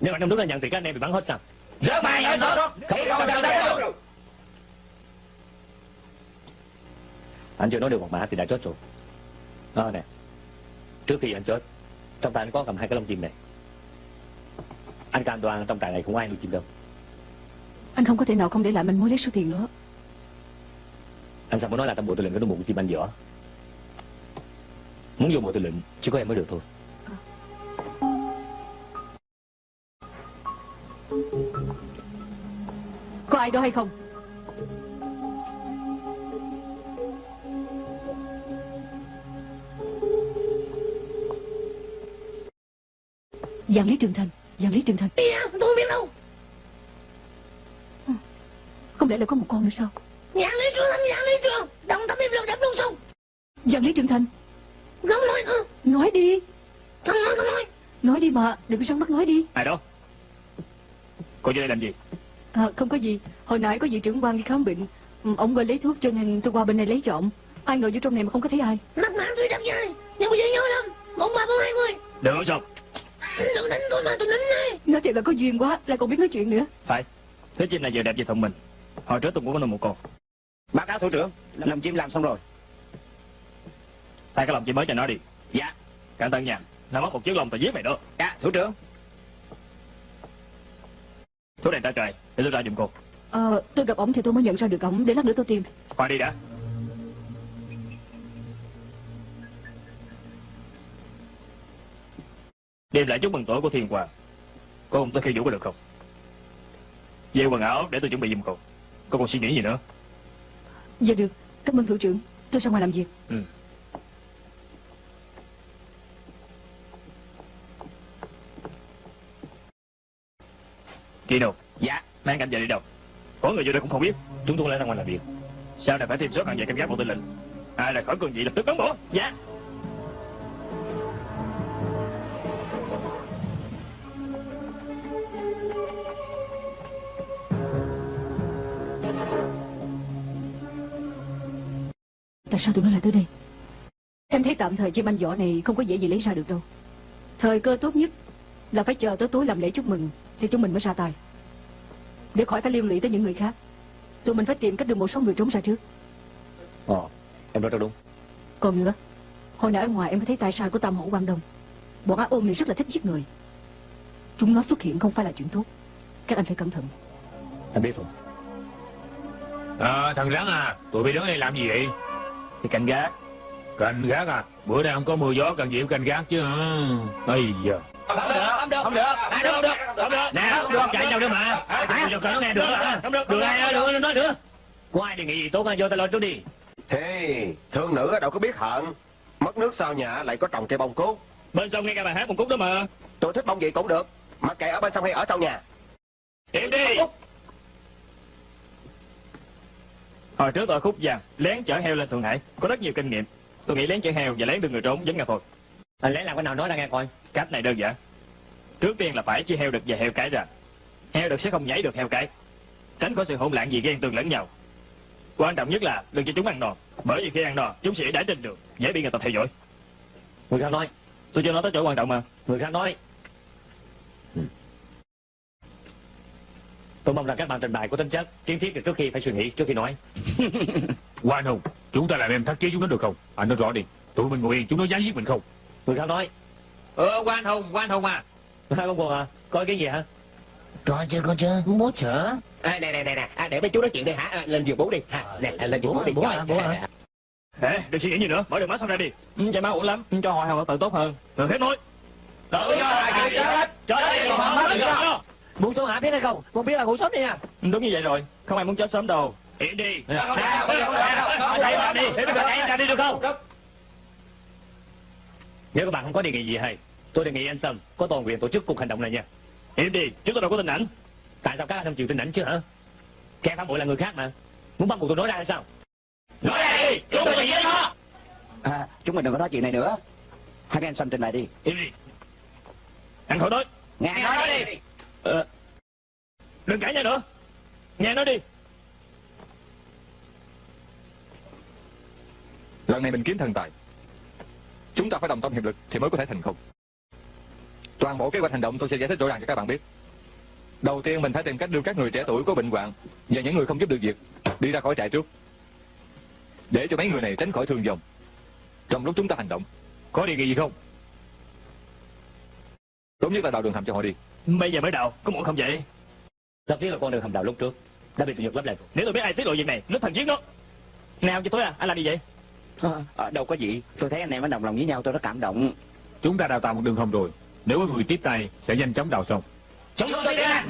Nếu anh trong nước là nhận thì các anh em bị bắn hết sao? Rớt mày đó. Khi không cần đây đâu. Anh chưa nói được một mã thì đã chết rồi. Đó nè Trước khi anh chết Trong tay anh có cầm hai cái lông chim này. Anh cam đoan trong tài này không ai nuôi chim đâu. Anh không có thể nào không để lại mình mối lấy số tiền nữa Anh sao muốn nói là trong bộ tư lệnh có đôi một chim anh võ Muốn vô bộ tư lệnh Chỉ có em mới được thôi. Có ai đó hay không Giang Lý Trường Thành Giang Lý Trường Thành tôi không biết đâu. Không lẽ là có một con nữa sao Nhãn lý trường, nhãn lý trường. Đồng tâm im lặng đập luôn xong. Giang Lý Trường Thành Không nói nữa. Nói đi Không nói, không nói. Nói đi mà Đừng có săn mắt nói đi Ai đó Cô vô đây làm gì à, Không có gì Hồi nãy có vị trưởng quan đi khám bệnh ừ, Ông gọi lấy thuốc cho nên tôi qua bên này lấy trộm Ai ngờ vô trong này mà không có thấy ai Mặt mã tôi đập dài. Nhưng mà dễ nhớ lắm. Một ba bốn hai mươi. Đừng nói sao Đừng đánh tôi mà tôi đánh này. Nói thiệt là có duyên quá Lại còn biết nói chuyện nữa Phải Thứ chim này vừa đẹp vừa thông minh Hồi trước tôi cũng có nuôi một con Báo cáo thủ trưởng. Lông chim làm xong rồi. Tay cái lòng chim mới cho nó đi Dạ. Cẩn thận nha Nó mất một chiếc lông tao giết mày đó Dạ, thủ trưởng. Số đèn ta trời Để tôi ra giùm cô Ờ, tôi gặp ổng thì tôi mới nhận ra được ổng Để lát nữa tôi tìm Khoan đi đã Đem lại chúc mừng tuổi của Thiên Hoàng. Cô không tới khi vũ có được không? Về quần áo để tôi chuẩn bị giùm cô Cô còn suy nghĩ gì nữa? Dạ được, cảm ơn thủ trưởng. Tôi ra ngoài làm việc. Ừ. Kino Dạ. Mang cảnh về đi đâu? Có người vô đây cũng không biết. Chúng tôi lại ra ngoài làm việc. Sao này phải thêm số càng về canh gác bộ tư lệnh Ai là khỏi cường vị lập tức cán bộ Dạ Tại sao tụi nó lại tới đây? Em thấy tạm thời chiếc banh vỏ này Không có dễ gì lấy ra được đâu. Thời cơ tốt nhất Là phải chờ tới tối làm lễ chúc mừng Thì chúng mình mới ra tay. Để khỏi phải liên lụy tới những người khác Tụi mình phải tìm cách đưa một số người trốn ra trước. Ồ Em nói rất đúng. Còn nữa Hồi nãy ở ngoài em mới thấy tài sai của Tam Hổ Quang Đông. Bọn á ôm này rất là thích giết người. Chúng nó xuất hiện không phải là chuyện tốt. Các anh phải cẩn thận. Anh biết rồi. À thằng rắn à Tụi bay đứng đây làm gì vậy Thì canh gác. Canh gác à? Bữa nay không có mưa gió cần gì phải canh gác chứ hả? Ây giờ Không được Không được. Không được. Không được Không được. Không được. Nè không được. Chạy đâu nữa mà. Cẩn nghe được Không được Được ai được nói nữa. Có ai đề nghị gì tốt vô ta lo chút đi? Hey, thương nữ ở đâu có biết hận. Mất nước sau nhà lại có trồng cây bông cúc Bên sông nghe cả bài hát một cúc đó mà. Tôi thích bông gì cũng được Mặc kệ ở bên sông hay ở sau nhà. Im đi Hồi trước tôi ở khúc vàng Lén chở heo lên Thượng Hải Có rất nhiều kinh nghiệm. Tôi nghĩ lén chở heo và lén đưa người trốn giống nhau thôi. Anh lấy làm cái nào nói ra nghe coi. Cách này đơn giản. Trước tiên là phải chia heo đực và heo cái ra. Heo đực sẽ không nhảy được heo cái Tránh khỏi sự hỗn loạn gì ghen tương lẫn nhau. Quan trọng nhất là đừng cho chúng ăn no Bởi vì khi ăn no chúng sẽ đãi trên đường Dễ bị người ta theo dõi. Người khác nói Tôi chưa nói tới chỗ quan trọng mà. Người khác nói Tôi mong rằng các bạn trình bày có tính chất Kiến thiết được trước khi phải suy nghĩ trước khi nói. Quan Hùng Chúng ta làm em thắt chế chúng nó được không? Anh nói rõ đi Tụi mình ngồi yên chúng nó dám giết mình không? Người khác nói. Ờ quan hùng Quan hùng à. Hai con buồn à Coi cái gì hả? Coi chưa coi chưa Bố chở à, Nè nè nè nè. À, Để mấy chú nói chuyện đi hả? À, Lên giường bố đi. Ha Nè à, lên giường bố đi. Bố à, bố à. Ê, đừng suy nghĩ gì nữa, mở đường máu xong ra đi. Ừ, Chạy máu ổn lắm, cho họ hàng tự tốt hơn. Thường hết nói Tự cho hai người chết. Cho đi, còn họ mất cho Muốn xuống hạ biết hay không Muốn biết là ngủ sớm đi nha Ừ, Đúng như vậy rồi, không ai muốn chết sớm đâu Yên đi được, đi, để chạy ra đi được không Nếu các bạn không có đề nghị gì hay Tôi đề nghị anh Sâm có toàn quyền tổ chức cuộc hành động này nha Im đi, chúng tôi đâu có tin ảnh Tại sao các anh không chịu tin ảnh chứ hả Kẻ phản bội là người khác mà Muốn bắt buộc tôi nói ra hay sao Nói ra đi, chúng tôi sẽ giết nó à, Chúng mình đừng có nói chuyện này nữa Hai cái anh xâm trình bày đi Im đi Anh khỏi nói Nghe nói đi Ờ. Đừng cãi nhau nữa. Nghe nói đi. Lần này mình kiếm thần tài. Chúng ta phải đồng tâm hiệp lực thì mới có thể thành công. Toàn bộ kế hoạch hành động tôi sẽ giải thích rõ ràng cho các bạn biết. Đầu tiên mình phải tìm cách đưa các người trẻ tuổi có bệnh hoạn Và những người không giúp được việc Đi ra khỏi trại trước. Để cho mấy người này tránh khỏi thương vong. Trong lúc chúng ta hành động, Có điều gì không? Tốt nhất là đào đường hầm cho họ đi. Bây giờ mới đầu, có muốn không vậy? Rất tiếc là con đường hầm đào lúc trước Đã bị tụi Nhật lấp lại rồi Nếu tôi biết ai tiết lộ việc này, nước thần giết nó. Nào cho tôi à, anh làm gì vậy? À, Đâu có gì. Tôi thấy anh em nó đồng lòng với nhau tôi rất cảm động. Chúng ta đào tạo một đường hầm rồi. Nếu có người tiếp tay sẽ nhanh chóng đào xong. Chúng tôi đi anh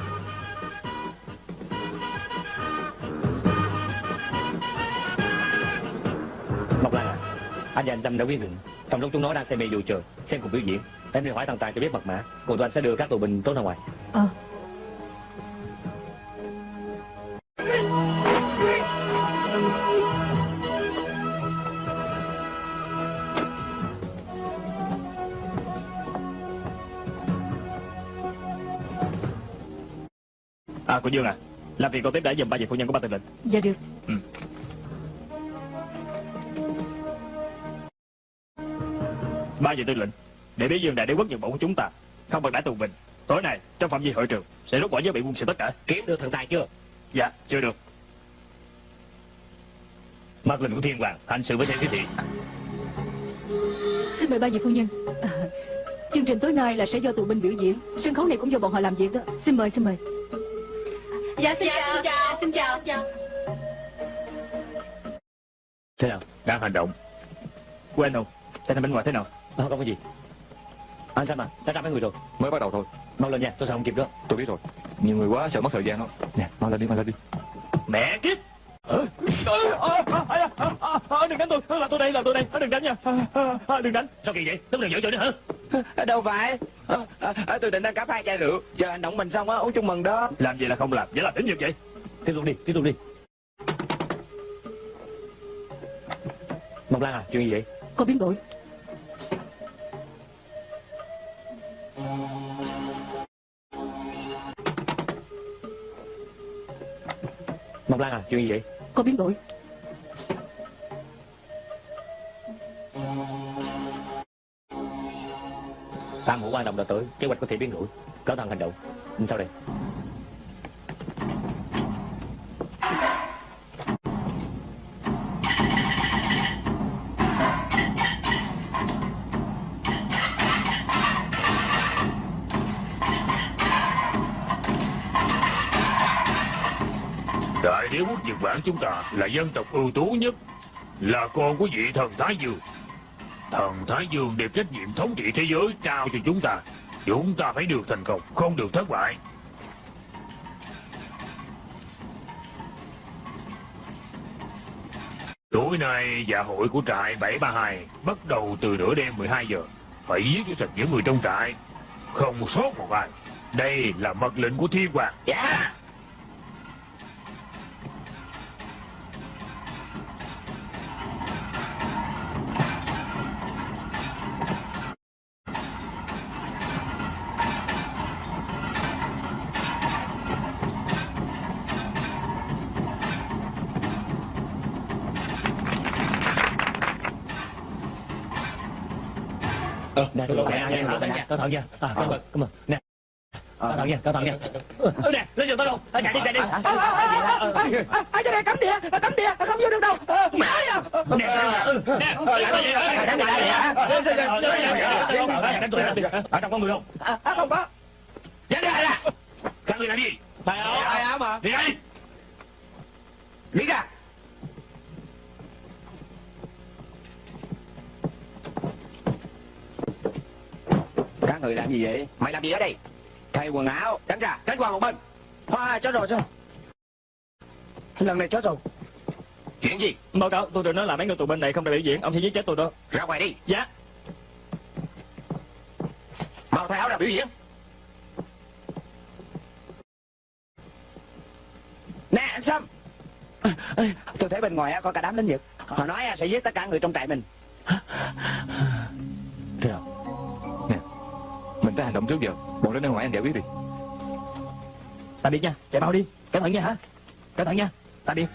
Mộc Lan à Anh và anh Tâm đã quyết định Trong lúc chúng nó đang xem mê dù trời Xem cuộc biểu diễn Em đi hỏi thằng Tài cho biết mật mã Còn tụi anh sẽ đưa các tù binh trốn ra ngoài. Ờ. À, cô Dương à Làm việc con tiếp đã dùm ba vị phu nhân của ba tư lệnh Dạ được Ba vị tư lệnh Để biết Dương đại đế quốc Nhật Bản của chúng ta Không bật đãi tù binh Tối nay, trong phạm vi hội trường Sẽ rút bỏ giới bị quân sự tất cả. Kiếm được thần tài chưa? Dạ, chưa được. Mặt lệnh của thiên hoàng Hành sự với theo chỉ thị Xin mời ba vị phu nhân. À, Chương trình tối nay là sẽ do tù binh biểu diễn. Sân khấu này cũng do bọn họ làm việc đó. Xin mời, xin mời. Dạ xin chào Xin chào Xin chào Thế nào? Đang hành động. Quên không? Tình hình bên ngoài thế nào Không, không có gì. Anh Sam à, đã ra mấy người rồi. Mới bắt đầu thôi. Mau lên nha, tôi sợ không kịp đó Tôi biết rồi. Nhiều người quá sợ mất thời gian đó. Nè mau lên đi mau lên đi. Mẹ kiếp! Ờ, ờ, ờ, ờ, ờ, ờ, ờ, Đừng đánh tôi, là tôi đây, là tôi đây, Ờ, đừng đánh nha, Ờ, ờ, ờ, đừng đánh. Sao kỳ vậy? Tức đừng giỡn chơi nữa hả? Đâu phải. Ờ, ờ, ờ, Tôi định đang cắp hai chai rượu. Chờ hành động mình xong á uống chung mừng đó. Làm gì là không làm, vậy là tính như vậy. Tiếp tục đi, tiếp tục đi. Ngọc Lan à, chuyện gì vậy? Có biến đổi Ngọc Lan à, chuyện gì vậy? Có biến đổi Tam hữu quan đồng đã tới, kế hoạch có thể biến đổi Cáo thằng hành động Sao đây? Đại đế quốc Nhật Bản chúng ta là dân tộc ưu tú nhất, là con của vị thần Thái Dương. Thần Thái Dương đem trách nhiệm thống trị thế giới trao cho chúng ta. Chúng ta phải được thành công, không được thất bại. Tối nay dạ hội của trại 732 bắt đầu từ nửa đêm 12 giờ. Phải giết cho sạch những người trong trại, không sót một ai. Đây là mật lệnh của thiên hoàng. Dạ nè, tôi nè, nè, cẩn thận nha, À, cảm ơn, cảm ơn Nè, cẩn thận nha, cẩn thận nha Ờ, nè, lên giường đâu, Ờ, chạy đi, chạy đi Ai cho đây cấm địa Cấm địa Không vô được đâu Ờ, à Nè, ừ, nè, ở trong có người không? À, à, Không có Dạ đi, ra. Các người lại đi. Thầy ơi Ai áo mà Đi đây. Đi ra Các người làm gì vậy Mày làm gì ở đây? Thay quần áo Tránh ra Tránh qua một bên Hoa chết rồi sao Lần này chết rồi Chuyện gì? Báo cáo, tôi được nói là mấy người tù bên này không được biểu diễn, ông sẽ giết chết tôi đó. Ra ngoài đi. Dạ. Mau thay áo ra biểu diễn. Nè anh Sâm Tôi thấy bên ngoài có cả đám lính Nhật Họ nói sẽ giết tất cả người trong trại mình? Nè, mình phải hành động trước giờ. Bọn đến nên ngoài anh giải quyết đi. Ta đi nha, chạy mau đi. Cẩn thận nha hả? Cẩn thận nha. Ta đi.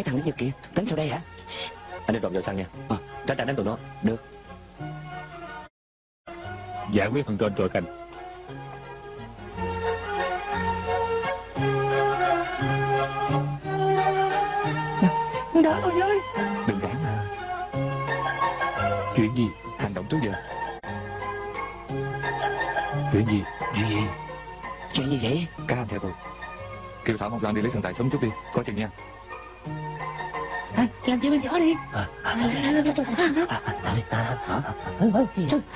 Mấy thằng lính Nhật kìa Tính sau đây hả Anh đi trộm vào xăng nha Ờ. Tránh tránh đánh tụi nó Được Giải quyết phần trên rồi canh. Đỡ tôi với Đừng ráng mà. Chuyện gì? Hành động trước giờ. Chuyện gì? Chuyện gì? Chuyện gì vậy Các anh theo tôi. Kêu Thảo Ngọc Lan đi lấy thần tài sớm chút đi. Có chừng nha. Làm cho bên gió đi Thôi,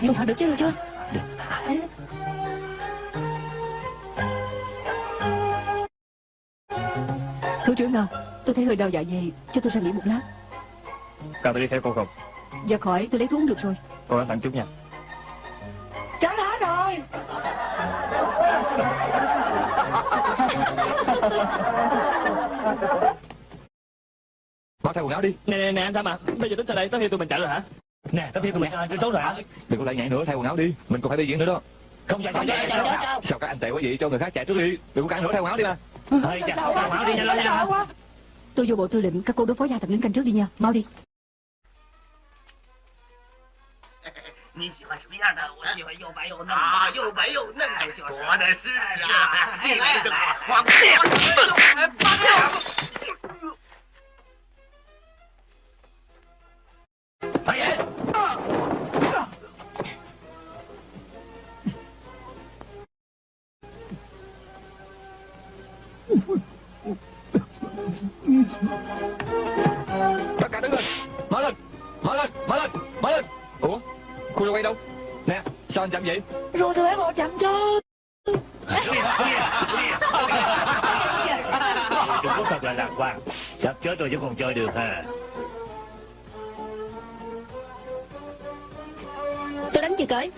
Không phải được chứ được chưa Thủ trưởng nào Tôi thấy hơi đau dạ dày Cho tôi ra nghỉ một lát Cần tôi đi theo cô không? Dạ khỏi tôi lấy thuốc được rồi Cô cẩn thận chút nha. Cháu đã rồi Mau thay quần áo đi. Nè, nè, nè, anh Sam à. Bây giờ tính sao đây? Tới khi tụi mình chạy rồi hả? Nè, tao thiên tụi mày trốn rồi hả? Đừng có lại nhảy nữa. Thay quần áo đi. Mình còn phải đi diễn nữa đó. Không chạy, không chạy, chạy, chạy Sao các anh tệ quá vậy? Cho người khác chạy trước đi. Đừng có cản nữa. Thay quần áo đi mà. Thôi, chạy, không áo đi nhanh lên nha Tôi vô bộ tư lệnh Các cô đối phó gia tập lính canh trước đi nha Mau đi 你喜欢什么样的？我喜欢又白又嫩的啊，又白又嫩的，哎就是多的是是啊啊！你来的正好，来花不掉。八六。 Tất cả đứng lên. Mở lên. Mở lên. Mở lên. Mở lên. Ủa? Cô quay đâu? Nè Sao anh chậm vậy? Rồi tụi em một chậm cho Quốc thật là lạc quan. Sắp chết rồi chứ còn chơi được ha Đánh chưa cởi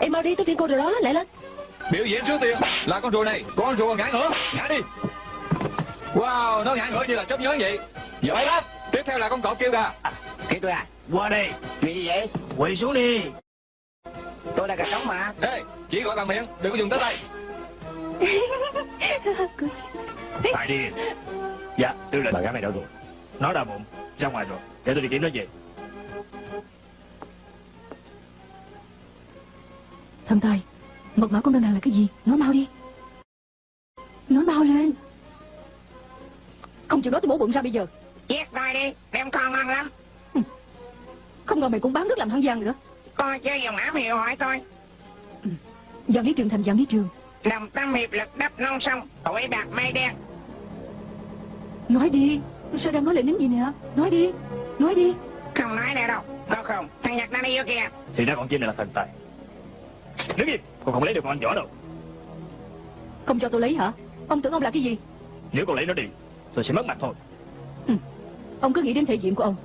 Em mau đi tôi kiện cô rồi đó lại lên. Biểu diễn trước tiên Là con rùa này Con rùa ngã ngửa Ngã đi. Wow Nó ngã ngửa như là chớp nhớ vậy. Giỏi lắm Tiếp theo là con cọp kêu gà. Khi tôi à Qua đây Chuyện gì vậy? Quỳ xuống đi. Tôi là gà trống mà. Ê Chỉ gọi bằng miệng Đừng có dùng tới tay Tại đi. Dạ tư lệnh Bà gái này đâu rồi Nó đau bụng Ra ngoài rồi Để tôi đi kiếm nó về. Thầm tài Mật mã của ngân hàng là cái gì? Nói mau đi. Nói mau lên. Không chịu nói tôi mổ bụng ra bây giờ. Giết tôi đi Đem con ngon lắm. Không ngờ mày cũng bán nước làm hăng giang nữa. Coi chơi dùng ám hiệu hỏi tôi. Giang lý trường thành giang lý trường Đồng tâm hiệp lực đắp non sông Tuổi bạc mây đen. Nói đi Sao đang nói lại nín gì nè? Nói đi Nói đi. Không nói nữa đâu Có không? Thằng Nhật đang đi vô kìa. Thì ra con chim này là thần tài. Đứng im Con không lấy được con anh võ đâu. Không cho tôi lấy hả? Ông tưởng ông là cái gì? Nếu con lấy nó đi Tôi sẽ mất mặt thôi. Ông cứ nghĩ đến thể diện của ông.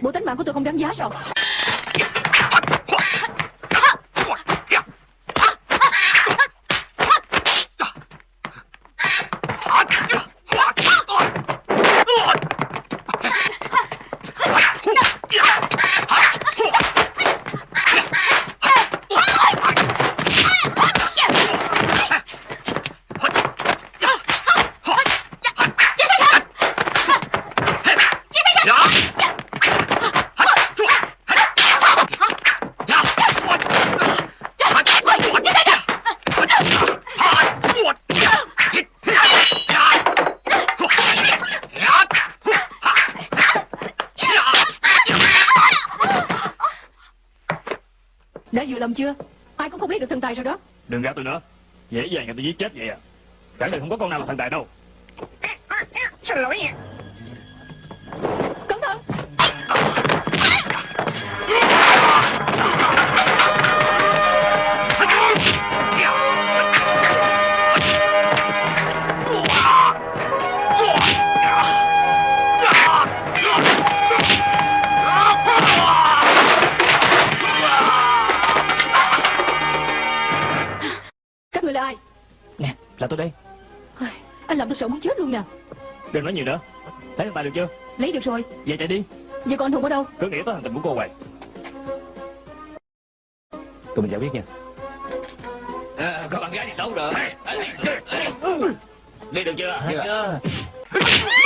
Bộ tánh mạng của tôi không đáng giá sao Đã vừa lòng chưa? Ai cũng không biết được thần tài rồi đó. Đừng gạt tôi nữa. Dễ dàng người tôi giết chết vậy à. Cả đời không có con nào là thần tài đâu. Xin lỗi nha Đừng nói nhiều nữa. Lấy thần tài được chưa? Lấy được rồi. Về chạy đi. Giờ còn Hùng ở đâu? Cứ nghĩ tới hành tình của cô hoài Tụi mình giải quyết nha. À, Có bạn gái đi đâu rồi. Đi được chưa? Chưa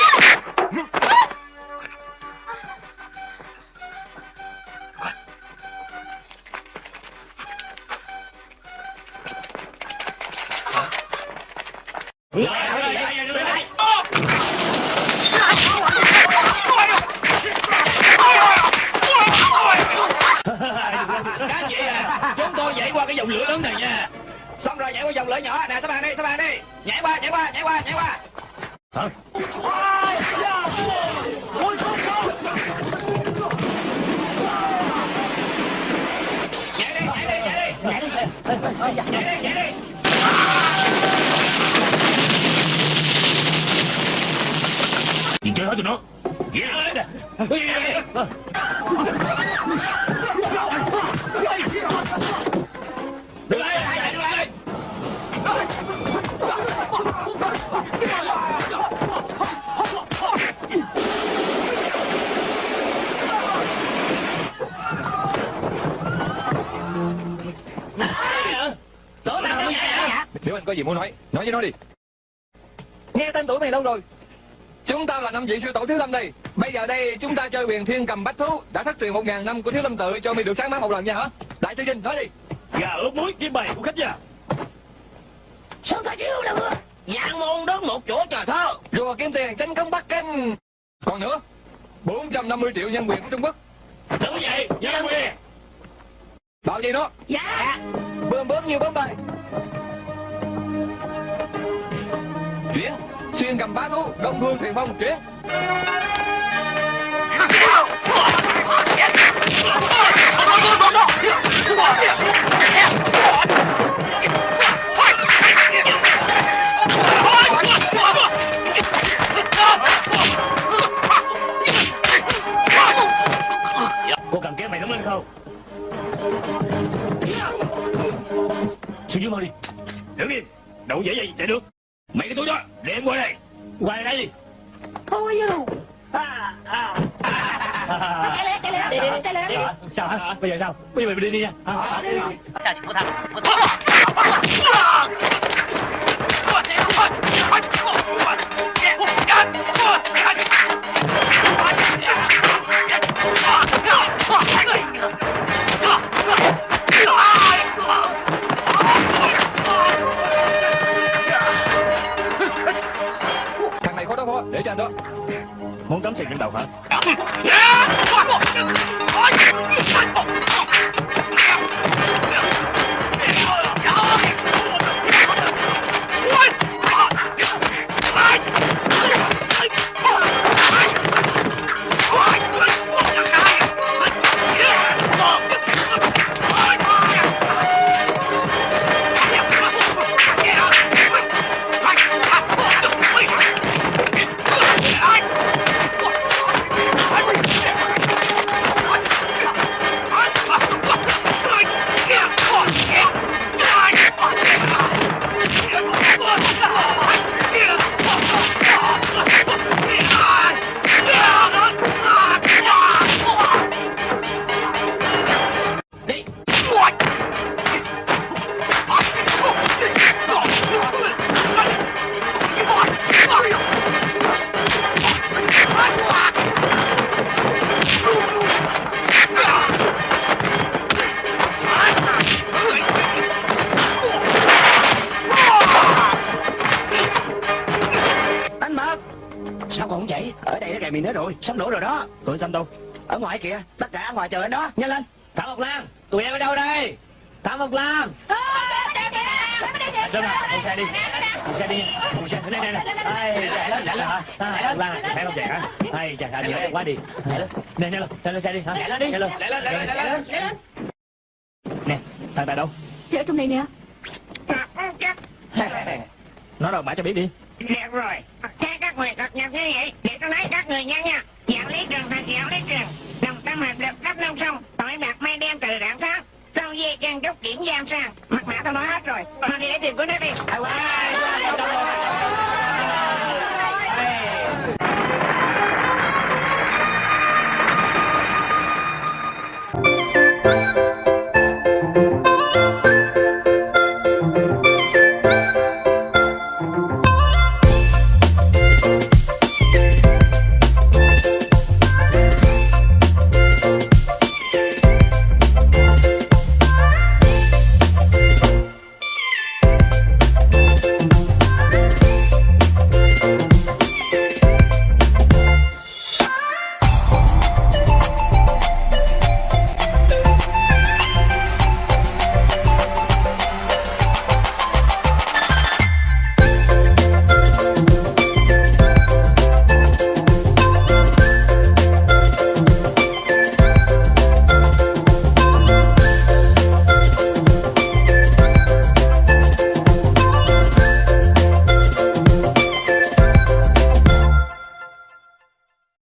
Thiếu Lâm đây Bây giờ đây chúng ta chơi huyền thiên cầm bách thú. Đã thất truyền một ngàn năm của Thiếu Lâm tự Cho mi được sáng mắt một lần nha hả? Đại sư Vinh nói đi. Gà ướp muối kiếm bày của khách gia Sao ta chịu được Giang môn đến một chỗ trời thơ. Rùa kiếm tiền tranh công Bắc Kinh Còn nữa 450 triệu nhân quyền của Trung Quốc. Đúng vậy, nhân quyền. Bảo gì nó. Dạ. Bơm bơm như bơm bay. Chuyển Xuyên cầm bá thú Đông phương thuyền phong chuyển Cô cầm kéo mày đứng lên không? Xuống dưới mau đi. Đứng im. Đâu dễ vậy chạy được. Mấy cái túi đó, để em qua đây Qua đây đi Thôi yêu à, à, à, Cái lên, cái lên, đi, đi, cái lên đi Sao hả? Bây giờ sao? Bây giờ mình đi đi nha Sao chị Phú Thăng? Phú Thăng Phú Thăng khó đối phó Để cho anh đó Muốn cắm Tụi xanh đâu Ở ngoài kìa Tất cả ở ngoài chờ anh đó. Nhanh lên. Thảo Mộc Lan. Tụi em ở đâu đây? Thảo Mộc Lan. Sơn à Lên xe đi. Lên xe đi. Lên xe. Đây đây đây. Chạy lên chạy lên. Hả Lan. À Thấy không chạy hả Ai chà chà nhiều quá đi Nè nè lên lên xe đi hả Chạy lên đi Chạy lên Chạy lên Chạy lên. Chạy Nè thằng tài đâu? Dạ ở trong này nè. Nó đâu mãi cho biết đi. Được rồi, theo các quyền cập nhật như vậy, để tôi nói các người nhân nha kéo lý trường. Đồng tâm hợp lực khắp nông sông, tội bạc mai đem từ rạng sáng Sau dây chân trúc kiểm giam sang, mặt mã tôi nói hết rồi, mà đi lấy tiền của nó đi.